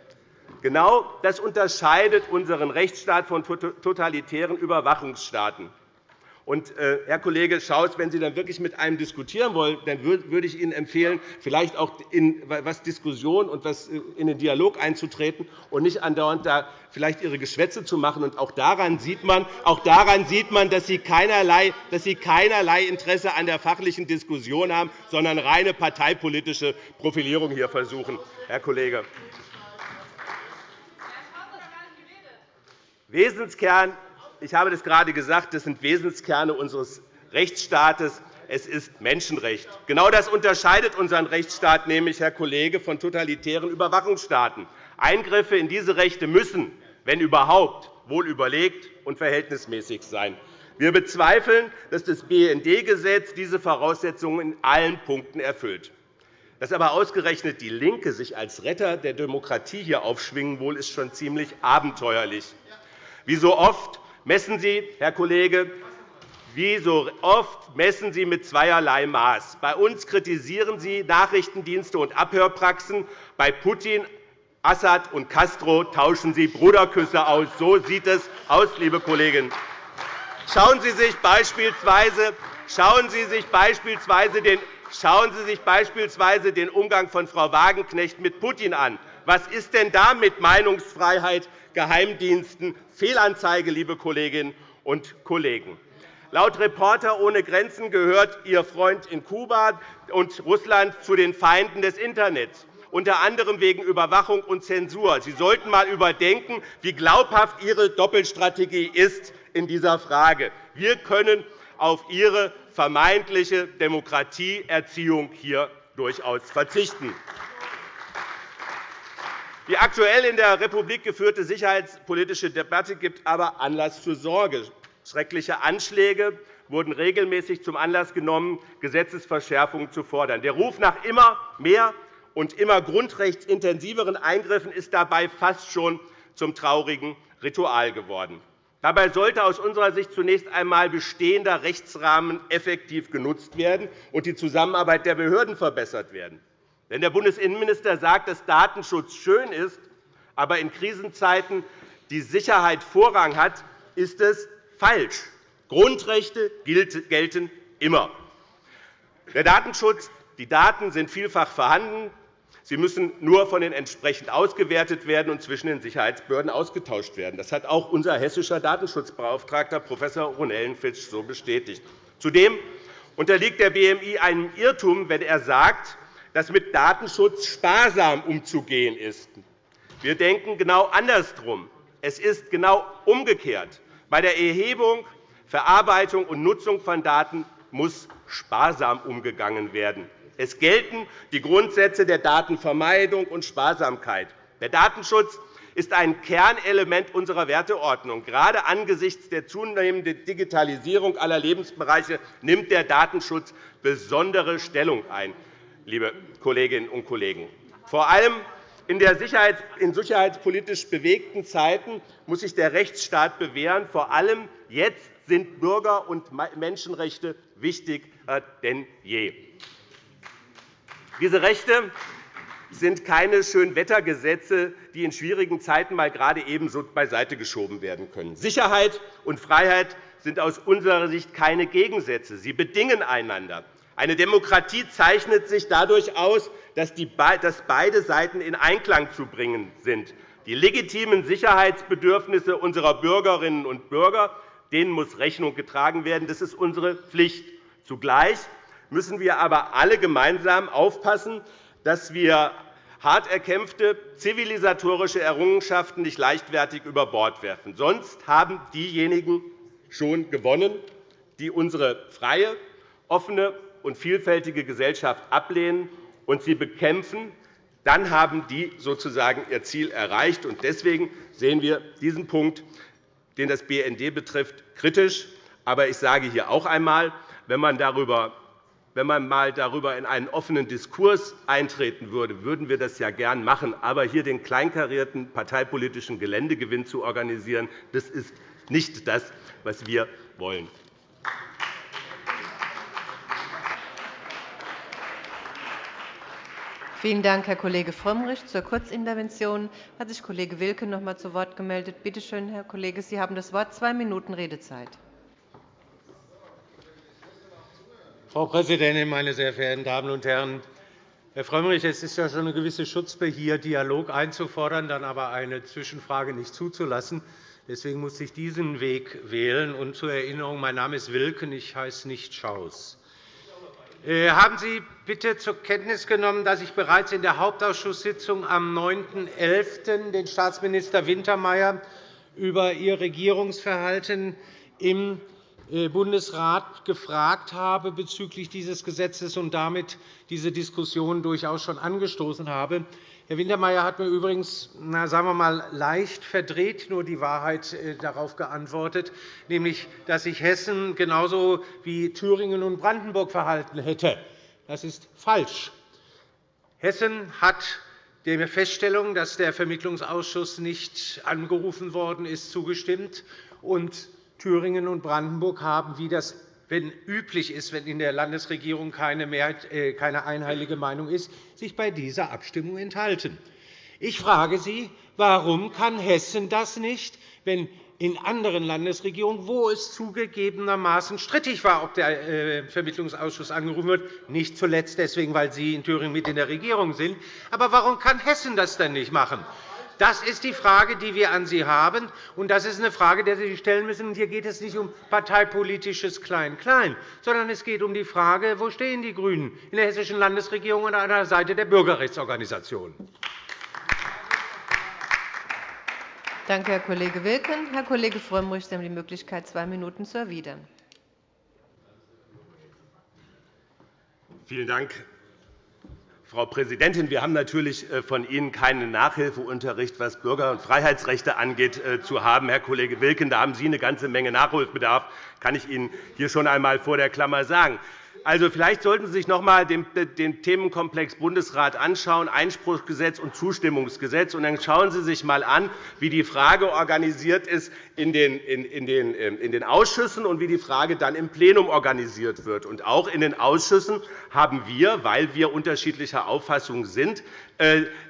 Genau das unterscheidet unseren Rechtsstaat von totalitären Überwachungsstaaten. Und, äh, Herr Kollege Schaus, wenn Sie dann wirklich mit einem diskutieren wollen, dann würde ich Ihnen empfehlen, vielleicht auch in was Diskussion und was äh, in den Dialog einzutreten und nicht andauernd da vielleicht Ihre Geschwätze zu machen. Und auch daran sieht man, auch daran sieht man dass, Sie keinerlei, dass Sie keinerlei Interesse an der fachlichen Diskussion haben, sondern reine parteipolitische Profilierung hier versuchen, Herr Kollege. Wesenskern ich habe das gerade gesagt, das sind Wesenskerne unseres Rechtsstaates. Es ist Menschenrecht. Genau das unterscheidet unseren Rechtsstaat nämlich, Herr Kollege, von totalitären Überwachungsstaaten. Eingriffe in diese Rechte müssen, wenn überhaupt, wohl überlegt und verhältnismäßig sein. Wir bezweifeln, dass das BND-Gesetz diese Voraussetzungen in allen Punkten erfüllt. Dass aber ausgerechnet DIE LINKE sich als Retter der Demokratie hier aufschwingen will, ist schon ziemlich abenteuerlich. Wie so oft messen Sie, Herr Kollege, wie so oft messen Sie mit zweierlei Maß. Bei uns kritisieren Sie Nachrichtendienste und Abhörpraxen. Bei Putin, Assad und Castro tauschen Sie Bruderküsse aus. So sieht es aus, liebe Kolleginnen. Schauen Sie sich beispielsweise, schauen Sie sich beispielsweise den Schauen Sie sich beispielsweise den Umgang von Frau Wagenknecht mit Putin an. Was ist denn da mit Meinungsfreiheit, Geheimdiensten, Fehlanzeige, liebe Kolleginnen und Kollegen. Laut Reporter ohne Grenzen gehört Ihr Freund in Kuba und Russland zu den Feinden des Internets, unter anderem wegen Überwachung und Zensur. Sie sollten einmal überdenken, wie glaubhaft Ihre Doppelstrategie ist in dieser Frage. Wir können auf Ihre vermeintliche Demokratieerziehung hier durchaus verzichten. Die aktuell in der Republik geführte sicherheitspolitische Debatte gibt aber Anlass zur Sorge. Schreckliche Anschläge wurden regelmäßig zum Anlass genommen, Gesetzesverschärfungen zu fordern. Der Ruf nach immer mehr und immer grundrechtsintensiveren Eingriffen ist dabei fast schon zum traurigen Ritual geworden. Dabei sollte aus unserer Sicht zunächst einmal bestehender Rechtsrahmen effektiv genutzt werden und die Zusammenarbeit der Behörden verbessert werden. Wenn der Bundesinnenminister sagt, dass Datenschutz schön ist, aber in Krisenzeiten die Sicherheit Vorrang hat, ist es falsch. Grundrechte gelten immer. Der Datenschutz, die Daten sind vielfach vorhanden. Sie müssen nur von den entsprechend ausgewertet werden und zwischen den Sicherheitsbehörden ausgetauscht werden. Das hat auch unser hessischer Datenschutzbeauftragter Prof. Ronellenfitsch so bestätigt. Zudem unterliegt der BMI einem Irrtum, wenn er sagt, dass mit Datenschutz sparsam umzugehen ist. Wir denken genau andersherum. Es ist genau umgekehrt. Bei der Erhebung, Verarbeitung und Nutzung von Daten muss sparsam umgegangen werden. Es gelten die Grundsätze der Datenvermeidung und Sparsamkeit. Der Datenschutz ist ein Kernelement unserer Werteordnung. Gerade angesichts der zunehmenden Digitalisierung aller Lebensbereiche nimmt der Datenschutz besondere Stellung ein, liebe Kolleginnen und Kollegen. Vor allem in, in sicherheitspolitisch bewegten Zeiten muss sich der Rechtsstaat bewähren. Vor allem jetzt sind Bürger- und Menschenrechte wichtiger denn je. Diese Rechte sind keine Schönwettergesetze, die in schwierigen Zeiten mal gerade ebenso beiseite geschoben werden können. Sicherheit und Freiheit sind aus unserer Sicht keine Gegensätze. Sie bedingen einander. Eine Demokratie zeichnet sich dadurch aus, dass beide Seiten in Einklang zu bringen sind. Die legitimen Sicherheitsbedürfnisse unserer Bürgerinnen und Bürger denen muss Rechnung getragen werden. Das ist unsere Pflicht. Zugleich müssen wir aber alle gemeinsam aufpassen, dass wir hart erkämpfte zivilisatorische Errungenschaften nicht leichtfertig über Bord werfen. Sonst haben diejenigen schon gewonnen, die unsere freie, offene und vielfältige Gesellschaft ablehnen und sie bekämpfen, dann haben die sozusagen ihr Ziel erreicht. Deswegen sehen wir diesen Punkt, den das BND betrifft, kritisch. Aber ich sage hier auch einmal, wenn man darüber wenn man mal darüber in einen offenen Diskurs eintreten würde, würden wir das ja gern machen. Aber hier den kleinkarierten parteipolitischen Geländegewinn zu organisieren, das ist nicht das, was wir wollen. Vielen Dank, Herr Kollege Frömmrich. Zur Kurzintervention hat sich Kollege Wilken noch einmal zu Wort gemeldet. Bitte schön, Herr Kollege, Sie haben das Wort. Zwei Minuten Redezeit. Frau Präsidentin, meine sehr verehrten Damen und Herren! Herr Frömmrich, es ist ja schon eine gewisse Schutzpe, hier Dialog einzufordern, dann aber eine Zwischenfrage nicht zuzulassen. Deswegen muss ich diesen Weg wählen. Und zur Erinnerung, mein Name ist Wilken, ich heiße nicht Schaus. Äh, haben Sie bitte zur Kenntnis genommen, dass ich bereits in der Hauptausschusssitzung am 9.11. den Staatsminister Wintermeyer über Ihr Regierungsverhalten im äh, Bundesrat gefragt habe bezüglich dieses Gesetzes und damit diese Diskussion durchaus schon angestoßen habe. Herr Wintermeyer hat mir übrigens, na, sagen wir mal, leicht verdreht nur die Wahrheit äh, darauf geantwortet, nämlich, dass sich Hessen genauso wie Thüringen und Brandenburg verhalten hätte. Das ist falsch. Hessen hat der Feststellung, dass der Vermittlungsausschuss nicht angerufen worden ist, zugestimmt. Und Thüringen und Brandenburg haben, wie das wenn üblich ist, wenn in der Landesregierung keine, Mehrheit, äh, keine einheilige Meinung ist, sich bei dieser Abstimmung enthalten. Ich frage Sie, warum kann Hessen das nicht, wenn in anderen Landesregierungen, wo es zugegebenermaßen strittig war, ob der äh, Vermittlungsausschuss angerufen wird, nicht zuletzt deswegen, weil Sie in Thüringen mit in der Regierung sind. Aber warum kann Hessen das denn nicht machen? Das ist die Frage, die wir an Sie haben, und das ist eine Frage, die Sie sich stellen müssen. Hier geht es nicht um parteipolitisches Klein-Klein, sondern es geht um die Frage, wo stehen die GRÜNEN in der hessischen Landesregierung und an der Seite der Bürgerrechtsorganisationen. Danke, Herr Kollege Wilken. Herr Kollege Frömmrich, Sie haben die Möglichkeit, zwei Minuten zu erwidern. Vielen Dank, Frau Präsidentin, wir haben natürlich äh, von Ihnen keinen Nachhilfeunterricht, was Bürger- und Freiheitsrechte angeht, äh, zu haben. Herr Kollege Wilken, da haben Sie eine ganze Menge Nachholbedarf, kann ich Ihnen hier schon einmal vor der Klammer sagen. Also, vielleicht sollten Sie sich noch einmal den Themenkomplex Bundesrat anschauen, Einspruchsgesetz und Zustimmungsgesetz. Und dann schauen Sie sich einmal an, wie die Frage organisiert ist in den, in, den, Ausschüssen und wie die Frage dann im Plenum organisiert wird. Und auch in den Ausschüssen haben wir, weil wir unterschiedlicher Auffassung sind, äh,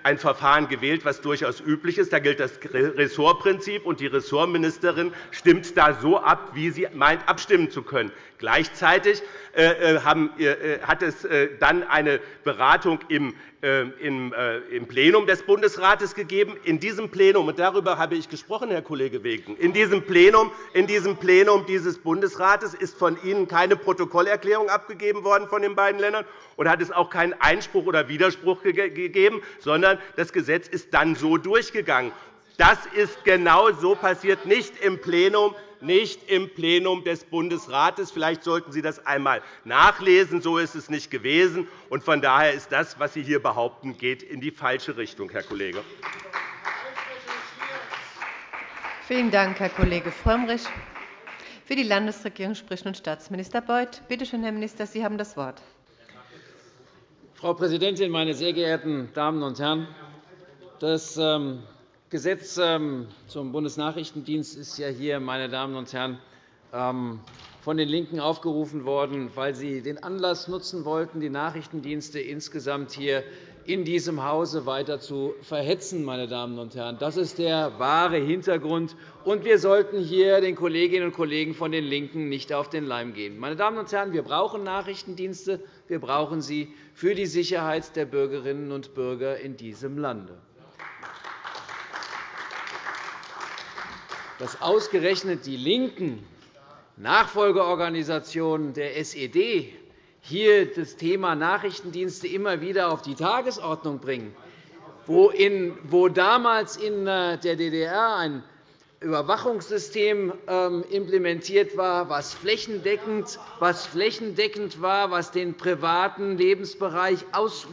ein Verfahren gewählt, das durchaus üblich ist. Da gilt das Ressortprinzip, und die Ressortministerin stimmt da so ab, wie sie meint, abstimmen zu können. Gleichzeitig äh, äh, hat es dann eine Beratung im Plenum des Bundesrates gegeben. In diesem Plenum, und darüber habe ich gesprochen, Herr Kollege Wegen, in diesem Plenum, in diesem Plenum dieses Bundesrates ist von Ihnen keine Protokollerklärung abgegeben worden von den beiden Ländern und hat es auch keinen Einspruch oder Widerspruch gegeben, sondern das Gesetz ist dann so durchgegangen. Das ist genau so passiert, nicht im Plenum nicht im Plenum des Bundesrates. Vielleicht sollten Sie das einmal nachlesen. So ist es nicht gewesen. von daher ist das, was Sie hier behaupten, geht in die falsche Richtung, Herr Kollege. Vielen Dank, Herr Kollege Frömmrich. Für die Landesregierung spricht nun Staatsminister Beuth. Bitte schön, Herr Minister, Sie haben das Wort. Frau Präsidentin, meine sehr geehrten Damen und Herren! Das ähm, Gesetz ähm, zum Bundesnachrichtendienst ist ja hier, meine Damen und Herren, ähm, von den LINKEN aufgerufen worden, weil sie den Anlass nutzen wollten, die Nachrichtendienste insgesamt hier in diesem Hause weiter zu verhetzen. Meine Damen und Herren. Das ist der wahre Hintergrund. Und wir sollten hier den Kolleginnen und Kollegen von den LINKEN nicht auf den Leim gehen. Meine Damen und Herren, wir brauchen Nachrichtendienste. Wir brauchen sie für die Sicherheit der Bürgerinnen und Bürger in diesem Lande. Dass ausgerechnet die LINKEN, Nachfolgeorganisation der SED, hier das Thema Nachrichtendienste immer wieder auf die Tagesordnung bringen, wo, damals in äh, der DDR ein Überwachungssystem ähm, implementiert war, was flächendeckend, was flächendeckend war, was den privaten Lebensbereich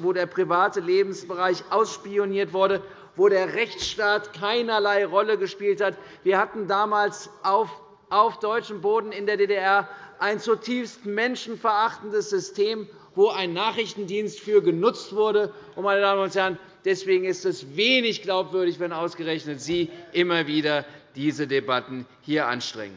wo der private Lebensbereich ausspioniert wurde, wo der Rechtsstaat keinerlei Rolle gespielt hat. Wir hatten damals auf, auf deutschem Boden in der DDR ein zutiefst menschenverachtendes System, wo ein Nachrichtendienst für genutzt wurde. Meine Damen und Herren, deswegen ist es wenig glaubwürdig, wenn ausgerechnet Sie immer wieder diese Debatten hier anstrengen.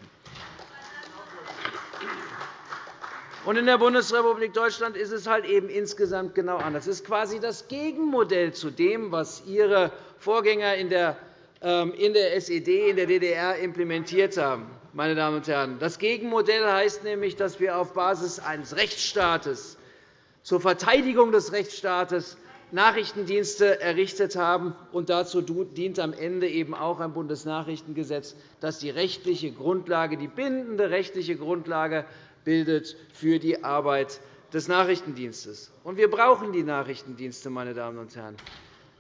in der Bundesrepublik Deutschland ist es halt eben insgesamt genau anders. Es ist quasi das Gegenmodell zu dem, was Ihre Vorgänger in der ähm, SED in der DDR implementiert haben meine Damen und Herren. Das Gegenmodell heißt nämlich, dass wir auf Basis eines Rechtsstaates zur Verteidigung des Rechtsstaates Nachrichtendienste errichtet haben. Und dazu dient am Ende eben auch ein Bundesnachrichtengesetz, das die rechtliche Grundlage, die bindende rechtliche Grundlage bildet für die Arbeit des Nachrichtendienstes. Und wir brauchen die Nachrichtendienste, meine Damen und Herren.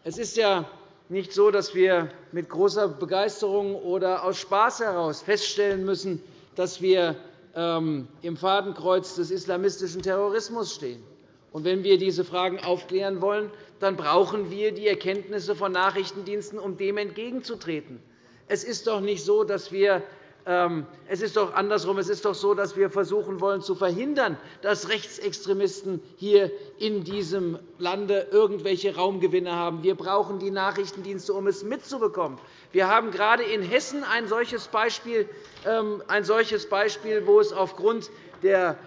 Es ist ja nicht so, dass wir mit großer Begeisterung oder aus Spaß heraus feststellen müssen, dass wir ähm, im Fadenkreuz des islamistischen Terrorismus stehen. Und wenn wir diese Fragen aufklären wollen, dann brauchen wir die Erkenntnisse von Nachrichtendiensten, um dem entgegenzutreten. Es ist doch nicht so, dass wir es ist doch andersrum. Es ist doch so, dass wir versuchen wollen, zu verhindern, dass Rechtsextremisten hier in diesem Lande irgendwelche Raumgewinne haben. Wir brauchen die Nachrichtendienste, um es mitzubekommen. Wir haben gerade in Hessen ein solches Beispiel, ähm, ein solches Beispiel wo es aufgrund der,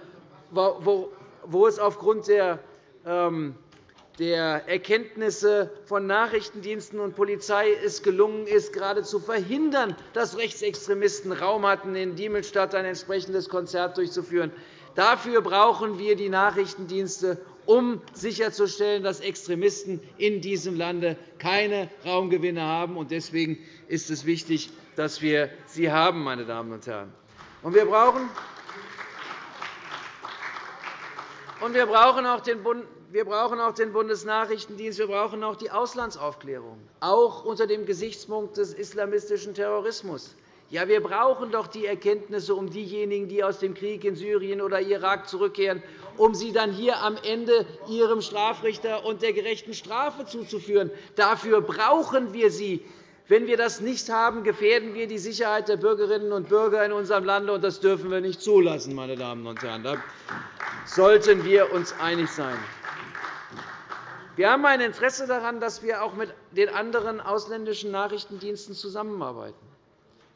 wo es aufgrund der ähm, der Erkenntnisse von Nachrichtendiensten und Polizei es gelungen ist, gerade zu verhindern, dass Rechtsextremisten Raum hatten, in Diemelstadt ein entsprechendes Konzert durchzuführen. Dafür brauchen wir die Nachrichtendienste, um sicherzustellen, dass Extremisten in diesem Lande keine Raumgewinne haben. Deswegen ist es wichtig, dass wir sie haben, meine Damen und Herren. Wir brauchen auch den wir brauchen auch den Bundesnachrichtendienst, wir brauchen auch die Auslandsaufklärung, auch unter dem Gesichtspunkt des islamistischen Terrorismus. Ja, wir brauchen doch die Erkenntnisse um diejenigen, die aus dem Krieg in Syrien oder Irak zurückkehren, um sie dann hier am Ende ihrem Strafrichter und der gerechten Strafe zuzuführen. Dafür brauchen wir sie. Wenn wir das nicht haben, gefährden wir die Sicherheit der Bürgerinnen und Bürger in unserem Lande, und das dürfen wir nicht zulassen. Meine Damen und Herren. Da sollten wir uns einig sein. Wir haben ein Interesse daran, dass wir auch mit den anderen ausländischen Nachrichtendiensten zusammenarbeiten,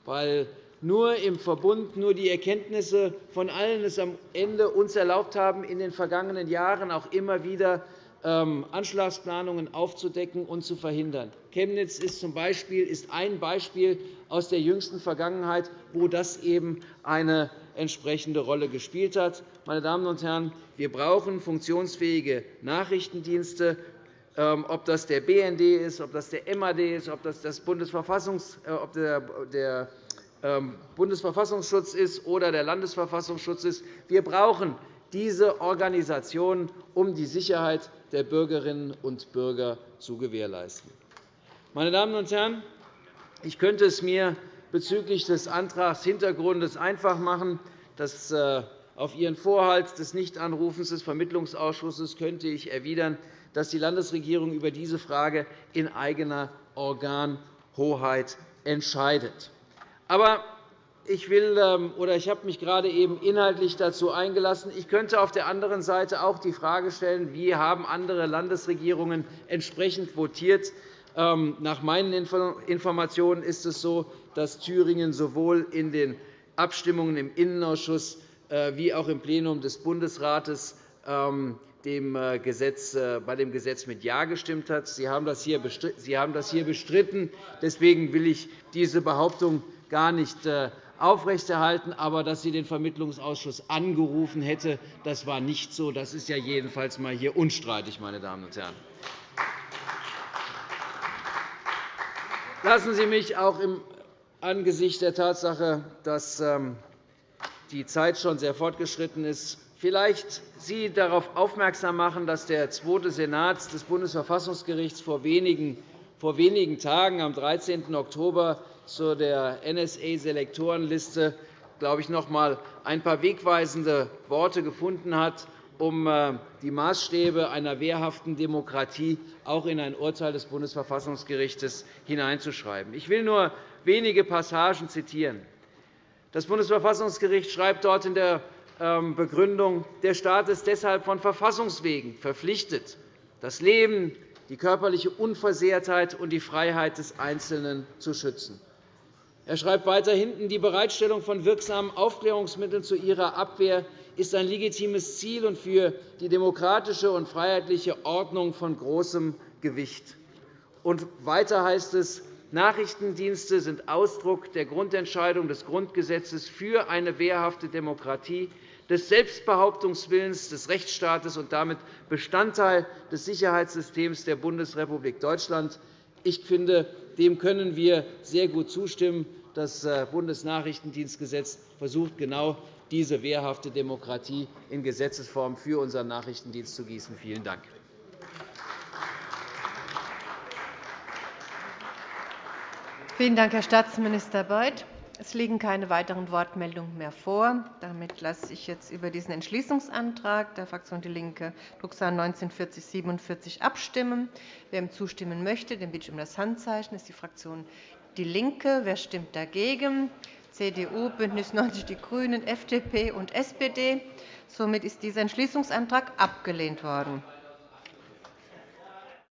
weil nur im Verbund, nur die Erkenntnisse von allen es am Ende uns erlaubt haben, in den vergangenen Jahren auch immer wieder ähm, Anschlagsplanungen aufzudecken und zu verhindern. Chemnitz ist, zum Beispiel, ist ein Beispiel aus der jüngsten Vergangenheit, wo das eben eine entsprechende Rolle gespielt hat. Meine Damen und Herren, wir brauchen funktionsfähige Nachrichtendienste, ähm, ob das der BND ist, ob das der MAD ist, ob das das Bundesverfassungs äh, ob der ähm, Bundesverfassungsschutz ist oder der Landesverfassungsschutz ist. Wir brauchen diese Organisationen, um die Sicherheit der Bürgerinnen und Bürger zu gewährleisten. Meine Damen und Herren, ich könnte es mir bezüglich des Antragshintergrundes einfach machen. Das, äh, auf Ihren Vorhalt des Nichtanrufens des Vermittlungsausschusses könnte ich erwidern, dass die Landesregierung über diese Frage in eigener Organhoheit entscheidet. Aber ich, will, ähm, oder ich habe mich gerade eben inhaltlich dazu eingelassen. Ich könnte auf der anderen Seite auch die Frage stellen, wie haben andere Landesregierungen entsprechend votiert. Ähm, nach meinen Informationen ist es so, dass Thüringen sowohl in den Abstimmungen im Innenausschuss äh, wie auch im Plenum des Bundesrates ähm, äh, äh, bei dem Gesetz mit Ja gestimmt hat. Sie haben das hier bestritten. Deswegen will ich diese Behauptung gar nicht aufrechterhalten. Aber dass sie den Vermittlungsausschuss angerufen hätte, das war nicht so. Das ist ja jedenfalls einmal hier unstreitig, meine Damen und Herren. Lassen Sie mich auch im Angesichts der Tatsache, dass ähm, die Zeit schon sehr fortgeschritten ist, vielleicht Sie darauf aufmerksam machen, dass der zweite Senat des Bundesverfassungsgerichts vor wenigen Tagen, am 13. Oktober, zu der NSA-Selektorenliste glaube ich, noch einmal ein paar wegweisende Worte gefunden hat, um äh, die Maßstäbe einer wehrhaften Demokratie auch in ein Urteil des Bundesverfassungsgerichts hineinzuschreiben. Ich will nur wenige Passagen zitieren. Das Bundesverfassungsgericht schreibt dort in der ähm, Begründung, der Staat ist deshalb von Verfassungswegen verpflichtet, das Leben, die körperliche Unversehrtheit und die Freiheit des Einzelnen zu schützen. Er schreibt weiter hinten, die Bereitstellung von wirksamen Aufklärungsmitteln zu ihrer Abwehr ist ein legitimes Ziel und für die demokratische und freiheitliche Ordnung von großem Gewicht. Und weiter heißt es, Nachrichtendienste sind Ausdruck der Grundentscheidung des Grundgesetzes für eine wehrhafte Demokratie, des Selbstbehauptungswillens des Rechtsstaates und damit Bestandteil des Sicherheitssystems der Bundesrepublik Deutschland. Ich finde, dem können wir sehr gut zustimmen. Das äh, Bundesnachrichtendienstgesetz versucht genau diese wehrhafte Demokratie in Gesetzesform für unseren Nachrichtendienst zu gießen. Vielen Dank. Vielen Dank, Herr Staatsminister Beuth. Es liegen keine weiteren Wortmeldungen mehr vor. Damit lasse ich jetzt über diesen Entschließungsantrag der Fraktion DIE LINKE, Drucksache 19-4047, abstimmen. Wer ihm zustimmen möchte, den bitte ich um das Handzeichen. Das ist die Fraktion DIE LINKE. Wer stimmt dagegen? CDU, BÜNDNIS 90 die GRÜNEN, FDP und SPD. Somit ist dieser Entschließungsantrag abgelehnt worden.